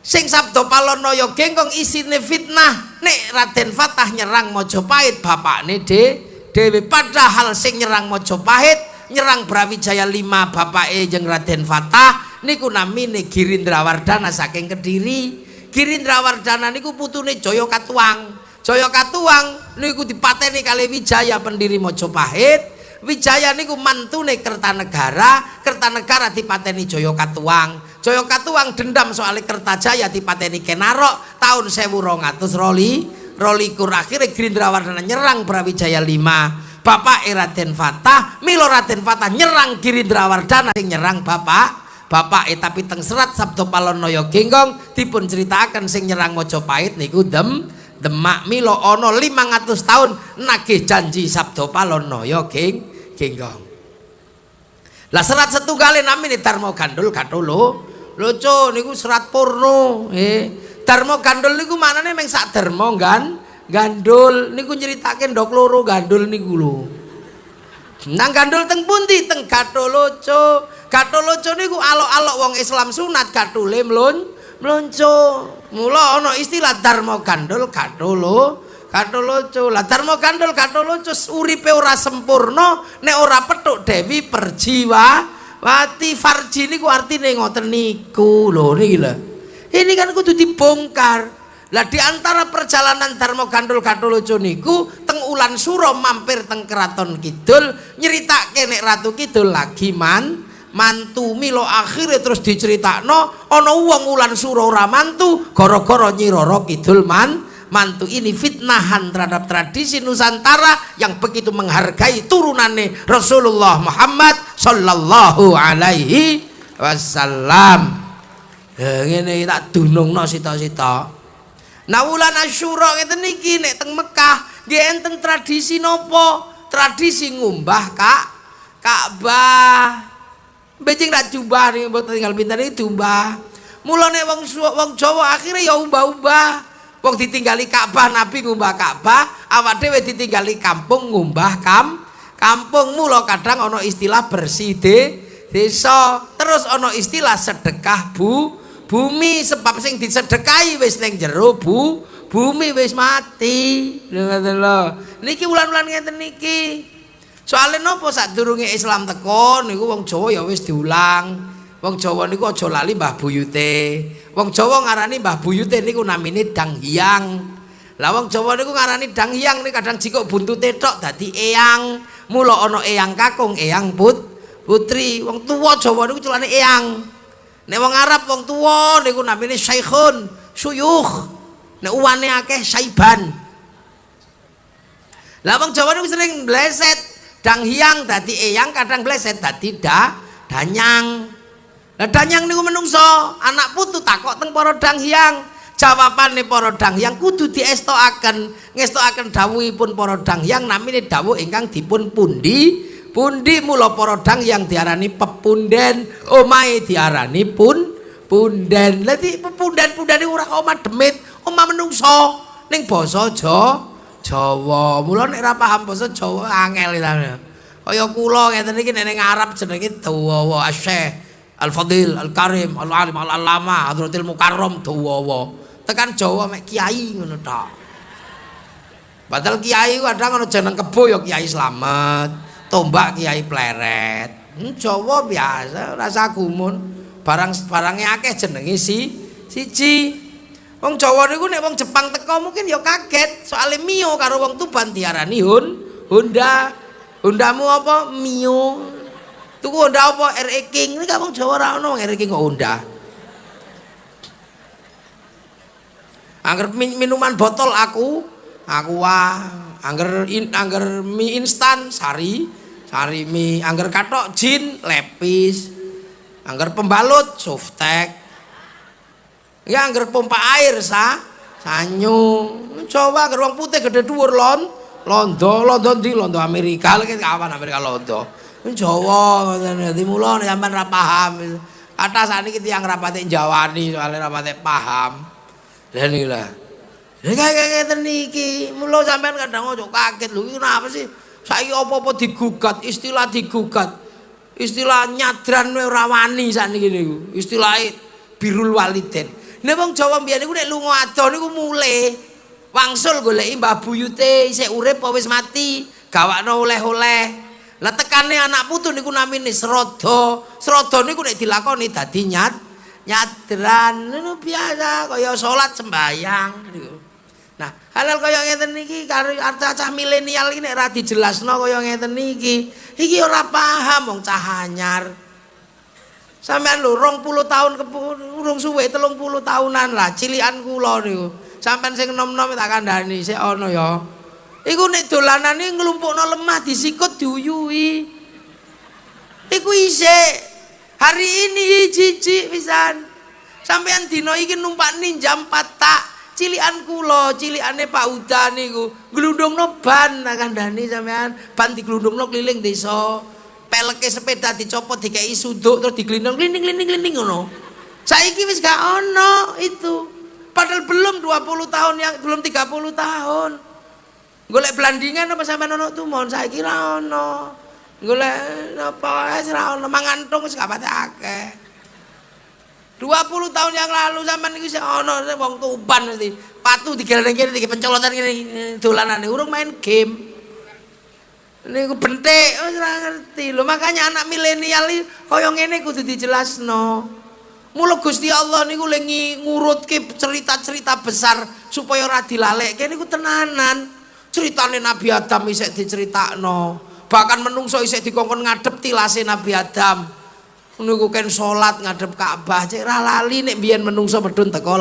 sing Sabdo Palon Noyo Genggong isine fitnah nek Raden Fatah nyerang Mojopahit bapakne de dewe padahal sing nyerang Mojopahit nyerang Brawijaya 5 bapake jeung Raden Fatah niku namine Girindrawardana saking Kediri Girindra Wardana niku putune Jaya Katuang. Jaya Katuang niku dipateni kali Wijaya pendiri Mojopahit. Wijaya niku mantune Kertanegara, Kertanegara dipateni Jaya Katuang. Jaya Katuang dendam soal Kertajaya dipateni Kenarok tahun 1200 roli. Rolikur akhirnya Girindra Wardana nyerang Brawijaya 5. Bapak Raden Fatah, Milo Raden Fatah nyerang Girindra Wardana sing nyerang Bapak Bapak eh tapi teng serat Sabdo Palonoyo Genggong dipun ceritakan sing nyerang Mojopahit niku dem Demak Milo ono 500 tahun nagih janji Sabdo Palonoyo Geng Genggong. Lah serat setunggalin namine Darmo Gandul Lucu niku serat purno eh Darmo Gandul niku manane meng sak Darmo kan Gandul niku nyeritake ndok loro gandul niku lho. Nang gandul teng pundi teng Gatolo, Cuk. Gatoloco niku alok-alok wong Islam sunat gatule mlun mlonco. Mula ana istilah Dharma gandul gatolo. Gatoloco. Lah Dharma gandul gatoloco uripe ora sempurna nek ora petuk Dewi Perjiwa Wati Farji niku artine ngoten niku lho niki. Ini kan kudu dibongkar. Lah di antara perjalanan Dharma Gandul Gatoloco niku teng Ulan Suro mampir teng Keraton Kidul nyeritake nek Ratu Kidul lagi man mantu milo akhirnya terus diceritakno ana wong ulan sura ora mantu gara-gara Nyi Roro Kidul man mantu ini fitnahan terhadap tradisi Nusantara yang begitu menghargai turunannya Rasulullah Muhammad sallallahu alaihi wasallam ya ngene tak dunungno sita-sita nah wulan Asyura ngeten niki nek teng Mekah nggih enten tradisi nopo tradisi ngumbah Kak Ka'bah Becing rak jubah nih buat tinggal pintar ini jubah. Mulane wong wong Jawa akhirnya ya ubah-ubah. Wong ditinggali Ka'bah Nabi ngumbah Ka'bah, awak dhewe ditinggali kampung ngumbah kam kampung mula kadang ana istilah bersih de desa. Terus ana istilah sedekah bu bumi sebab sing disedekahi wis ning jero bu bumi wis mati. Lho. Niki ulan-ulan ngeten niki. Soale napa sadurunge Islam teko niku wong Jawa ya wis diulang. Wong Jawa niku aja lali Mbah Buyute. Wong Jawa ngarani Mbah Buyute niku namine Dang Hyang. Lah wong Jawa niku ngarani Dang Hyang niku kadang jikok buntute tok dadi eyang. Mula ana eyang kakung, eyang put putri. Wong tuwa Jawa niku celane eyang. Nek wong Arab wong tuwa niku namine Syaikhun, Suyukh. Nek uwane akeh Saiban. Lah wong Jawa niku sering bleset dang hiang dadi eyang kadang bleset dadi da danyang lah danyang niku menungso anak putu takok teng para dang hiang jawabane para dang hiang kudu diestokaken ngestokaken dawuhipun para dang hiang namine dawuh ingkang dipun pundi pundi mula para dang yang diarani pepunden omahe diarani pun punden lha di pepunden-punden ora omah demit omah menungso ning basa Jawa Jawa. Mula nek ora paham basa Jawa angel. Kaya kula ngeten iki nek ning Arab jenenge dawa Syekh Al-Fadil Al-Karim Al-Alim Al-Alama Hadratil Mukarram dawa. Tekan Jawa mek kiai ngono tok. Padahal kiai kadang ana jeneng kebo ya Kiai Slamet, tombak Kiai Pleret. Hmm, Jawa biasa rasa gumun. Barang barangnya akeh jenenge si siji. Wong Jawa niku nek wong Jepang teko mungkin ya kaget soalnya Mio karo wong Tuban diarani Hun Honda. Hondamu apa? Mio. Tuku Honda apa? RE King. Ini wong Jawa ora ono RE King kok Honda. Angger minuman botol aku, aku wah. Angger in, angger mie instan sari, sari mie. Angger katok jin lepis. Angger pembalut softek. Ya angger pompa air sa sanyu. Coba angger wong putih gede dhuwur lon. Londo, londo di londo Amerika lagi kawan Amerika londo. Jawa dadi mula sampean ra paham. Kata saniki tiyang rapate jawani soalnya rapate paham. Lah niki lah. Lah kaya ngeten niki, mula sampean kadang ojo kaget lho iki kenapa sih? Saiki apa-apa digugat, istilah digugat. Istilah nyadran ora wani sakniki niku. Istilah birul waliden. Nek wong Jawa mbiyen niku nek lunga ado niku mule wangsul goleki Mbah Buyute isih urip apa wis mati, gawakno oleh-oleh. Lah tekane anak putu niku namine Srada. Srada niku nek dilakoni dadi nyat nyadran niku biasa kaya salat sembayang niku. Nah, halal kaya ngeten niki karo cah milenial iki nek ora dijelasno kaya ngeten niki, iki ora paham wong cah anyar. Sampeyan lho 20 tahun urung suwe 30 tahunan lah cilikan kula niku. Sampeyan sing enom-enom tak kandhani sik ana ya. Iku nek dolanane nglumpukno lemah disikut diuyui. Iku isih hari ini cici pisan. Sampeyan dina iki numpak ninjam patak cilikan kula, cilikane Pak Uda niku. Glundungno ban tak kandhani sampeyan, ban diglundungno keliling desa. peleke sepeda dicopot dikei suduk terus diglindong glinding glinding glinding ngono. Saiki wis gak ono itu. Padahal belum 20 tahun yang belum 30 tahun. Golek belandingan apa sampe ono tuh mohon saiki ra ono golek apa wis ra ono mangan tung wis gak pate akeh. 20 tahun yang lalu sampean iki sik ono wong tuban mesti. Patu digeleng kene iki pencolotan kene dolanane. Urung main game. Niku bentik wis ora ngerti. Lho makanya anak milenial iki kaya ngene kudu dijelasno. Mula Gusti Allah niku lengi ngurutke cerita-cerita besar supaya ora dilalekke. Niku tenanan. Ceritane Nabi Adam isih diceritakno bahkan menungso isih dikongkon ngadep tilase Nabi Adam. Niku salat ngadep Ka'bah cek lali nek biyen menungso medun teko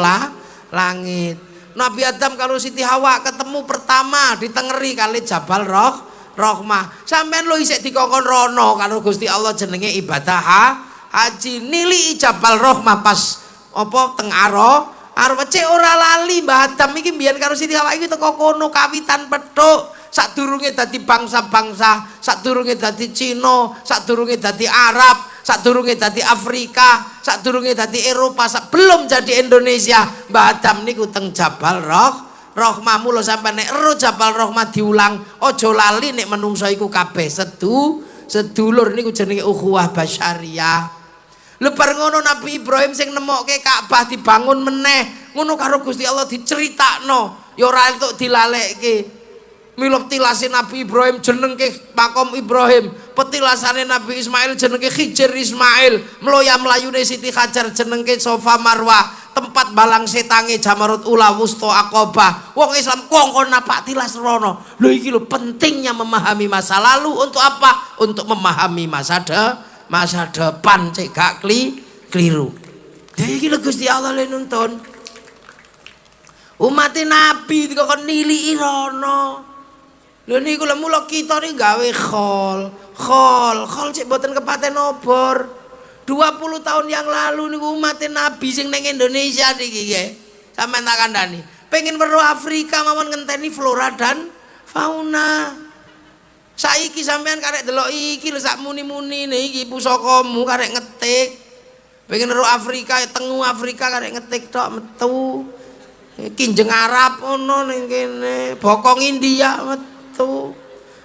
langit. Nabi Adam kalau Siti Hawa ketemu pertama ditengeri kali Jabal Roh rahmah sampean lo isek dikongkon rono karo Gusti Allah jenenge ibadah ha? haji. Nili ijabal rahmah pas apa teng aro. Cek ora lali Mbah Adam. Iki mbiyen karo Siti Hawa iki teko kono kawitan petuk sadurunge dadi bangsa-bangsa sadurunge dadi Cina sadurunge dadi Arab sadurunge dadi Afrika sadurunge dadi Eropa belum jadi Indonesia. Mbah Adam niku teng Jabal Roh rohmamu lo sampai nek ero jabal rohmah diulang ojo lali nek menungso iku kabeh. Sedu sedulur niku jenenge ukhuwah basyariah lebar ngono Nabi Ibrahim sing nemokke Ka'bah dibangun meneh ngono karo Gusti Allah diceritakno ya ora entuk dilalekke Milop tilasin Nabi Ibrahim jeneng ke makom Ibrahim. Petilasane Nabi Ismail jeneng ke Khijir Ismail. Meloya melayune Siti Hajar jeneng ke Sofa Marwah. Tempat balang setange jamarut ula wusto akobah wong Islam kongkon napak tilas rono? Lho iki lho pentingnya memahami masa lalu untuk apa? Untuk memahami masa de masa depan cek gak kli keliru. Ya iki lho Gusti Allah le nuntun. Umat nabi dikon nili rono lho niku lho mula kita nih gawe khol khol khol cek boten kepaten obor 20 tahun yang lalu niku umat Nabi sing neng Indonesia niki nggih. Sampeyan tak kandhani. Pengen weruh Afrika mawon ngenteni flora dan fauna. Saiki sampean karek delok iki lho sak muni-muni iki pusakamu karek ngetik. Pengen weruh Afrika tengu Afrika karek ngetik tok metu. Kinjeng Arab ono ning kene, bokong India metu.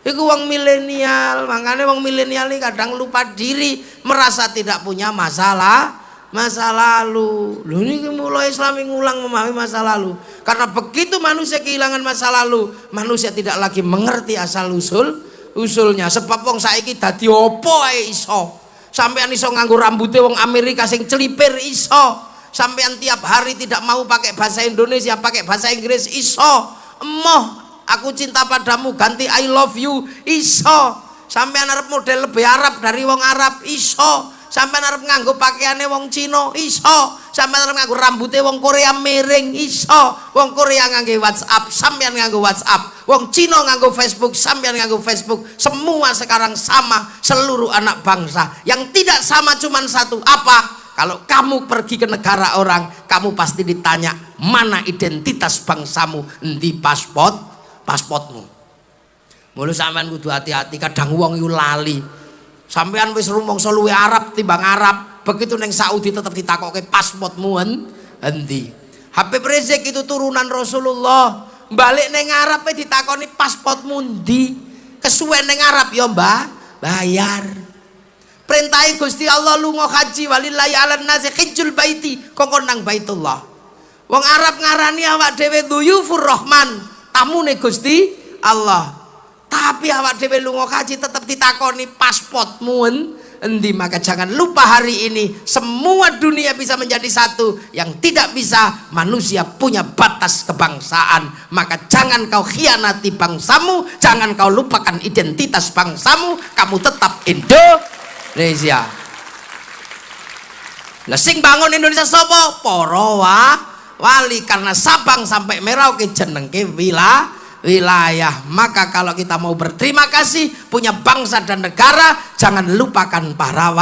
Iku wong milenial, makanya wong milenial ini kadang lupa diri, merasa tidak punya masalah, masa lalu. Lu ini mulai Islam ngulang memahami masa lalu. Karena begitu manusia kehilangan masa lalu, manusia tidak lagi mengerti asal usul usulnya. Sebab wong saiki dadi opo ae iso? Sampean iso nganggo rambutnya wong Amerika sing celipir iso? Sampean tiap hari tidak mau pakai bahasa Indonesia pakai bahasa Inggris iso? Emoh aku cinta padamu ganti I love you iso. Sampean arep model lebih Arab dari wong Arab iso. Sampean arep nganggo pakaiane wong Cina iso. Sampean arep nganggo rambutnya wong Korea miring iso. Wong Korea nganggo WhatsApp sampean nganggo WhatsApp. Wong Cina nganggo Facebook sampean nganggo Facebook. Semua sekarang sama seluruh anak bangsa. Yang tidak sama cuma satu apa? Kalau kamu pergi ke negara orang kamu pasti ditanya mana identitas bangsamu? Di pasport pasportmu mulu sampean kudu hati-hati kadang wong iku lali. Sampean wis rumangsa luwe Arab timbang Arab begitu neng Saudi tetap ditakoke pasportmu endi Habib Rizik itu turunan Rasulullah balik neng Arab ditakoni pasportmu endi kesuwen neng Arab ya Mbah? Bayar. Perintahi Gusti Allah lunga haji walillahi ala nasi hijjul baiti kongkon nang baitullah. Wong Arab ngarani awak dhewe duyufur rahman tamune Gusti Allah. Tapi awak dhewe lunga haji tetap ditakoni pasportmu endi maka jangan lupa hari ini semua dunia bisa menjadi satu. Yang tidak bisa manusia punya batas kebangsaan. Maka jangan kau khianati bangsamu jangan kau lupakan identitas bangsamu. Kamu tetap Indonesia. Lah sing bangun Indonesia sapa para wali karena Sabang sampai Merauke jenengke wilayah wilayah. Maka kalau kita mau berterima kasih punya bangsa dan negara jangan lupakan para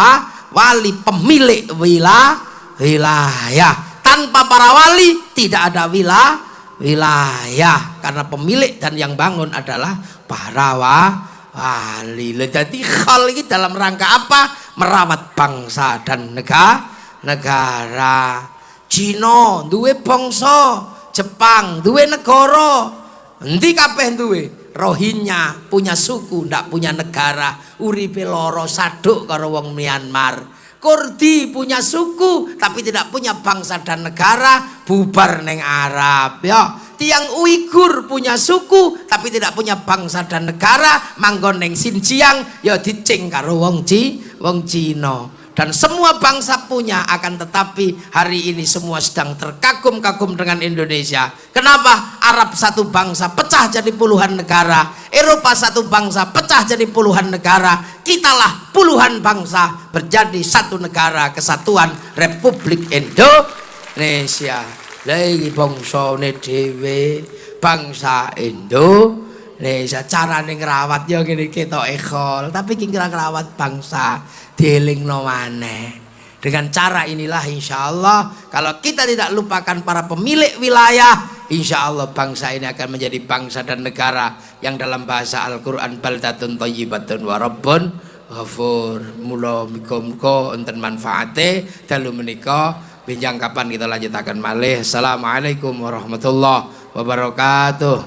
wali pemilik wilayah wilayah. Tanpa para wali tidak ada wilayah wilayah. Karena pemilik dan yang bangun adalah para wali. Jadi hal ini dalam rangka apa? Merawat bangsa dan negara negara Cina duwe bangsa Jepang duwe negara Endi kabeh duwe? Rohingya punya suku, ndak punya negara. Uripe loro saduk karo wong Myanmar. Kurdi punya suku tapi tidak punya bangsa dan negara, bubar neng Arab ya. Tiang Uighur punya suku tapi tidak punya bangsa dan negara, manggon neng Xinjiang ya dicing karo wong Ci, wong Cina dan semua bangsa punya akan tetapi hari ini semua sedang terkagum-kagum dengan Indonesia. Kenapa? Arab satu bangsa pecah jadi puluhan negara. Eropa satu bangsa pecah jadi puluhan negara. Kitalah puluhan bangsa berjadi satu negara kesatuan Republik Indonesia. Lagi bangsa dewe bangsa Indo Indonesia. Cara ngerawat ya gini kita ekol tapi kira ngerawat bangsa dielingno maneh. Dengan cara inilah insya Allah kalau kita tidak lupakan para pemilik wilayah insya Allah bangsa ini akan menjadi bangsa dan negara yang dalam bahasa Al-Quran baldatun tayyibatun warabun ghafur. Mula muka-muka enten manfaate. Dalu menika binjang kapan kita lanjutakan malih. Assalamualaikum warahmatullahi wabarakatuh.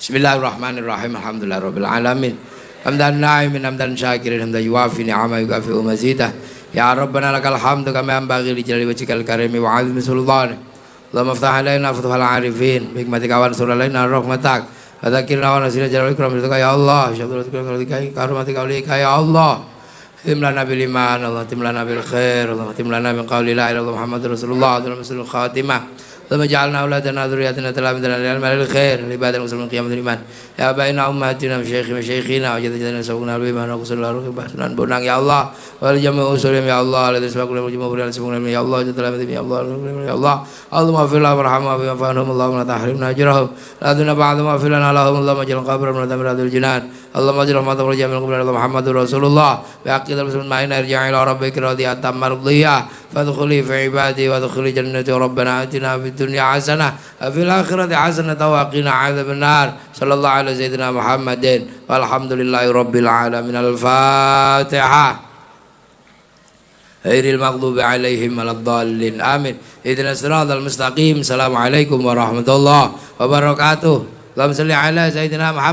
Bismillahirrahmanirrahim. Alhamdulillah Rabbil Alamin حمدا ناعم حمدا شاكرا حمدا يوافي نعما يكافئ مزيده يا ربنا لك الحمد كما ينبغي لجلال وجهك الكريم وعظيم سلطانك اللهم افتح علينا فتح العارفين بحكمتك وانصر علينا رحمتك. وذكرنا ونسينا جلال اكرامتك يا الله. شهادتك كرمتك اوليك يا الله. تم لنا بالإيمان الله تم لنا بالخير الله تم لنا من قول لا إله إلا الله محمد رسول الله اللهم الخاتمه ثم جعلنا أولادنا ذرياتنا تلامذة للعلم للخير لعباد المسلمين قيام الإيمان. يا أبائنا أمهاتنا مشايخ مشايخنا وجدنا سبقنا الإيمان وقصر الله روح بحثنا بنang ya Allah والجمع أسرهم يا الله الذي سبقنا والجمع بريان سبقنا يا الله جد تلامذة يا الله يا الله. اللهم اغفر لهم وارحمهم بما فعلهم اللهم لا تحرمنا أجرهم. لا دون بعد ما اغفر لنا لهم. اللهم اجعل قبرهم من هذه الجنان. اللهم اجعل رحمة ورجاء من قبل محمد رسول الله. بعقيد المسلمين معنا ارجع إلى ربك راضية مرضية. فادخلي في عبادي وادخلي جنتي. ربنا آتنا في الدنيا حسنة وفي الآخرة حسنة وقنا عذاب النار. صلى الله على سيدنا محمد. والحمد لله رب العالمين. الفاتحة. غير المغضوب عليهم ولا الضالين. آمين. اهدنا الصراط المستقيم. السلام عليكم ورحمة الله وبركاته. اللهم صل على سيدنا محمد.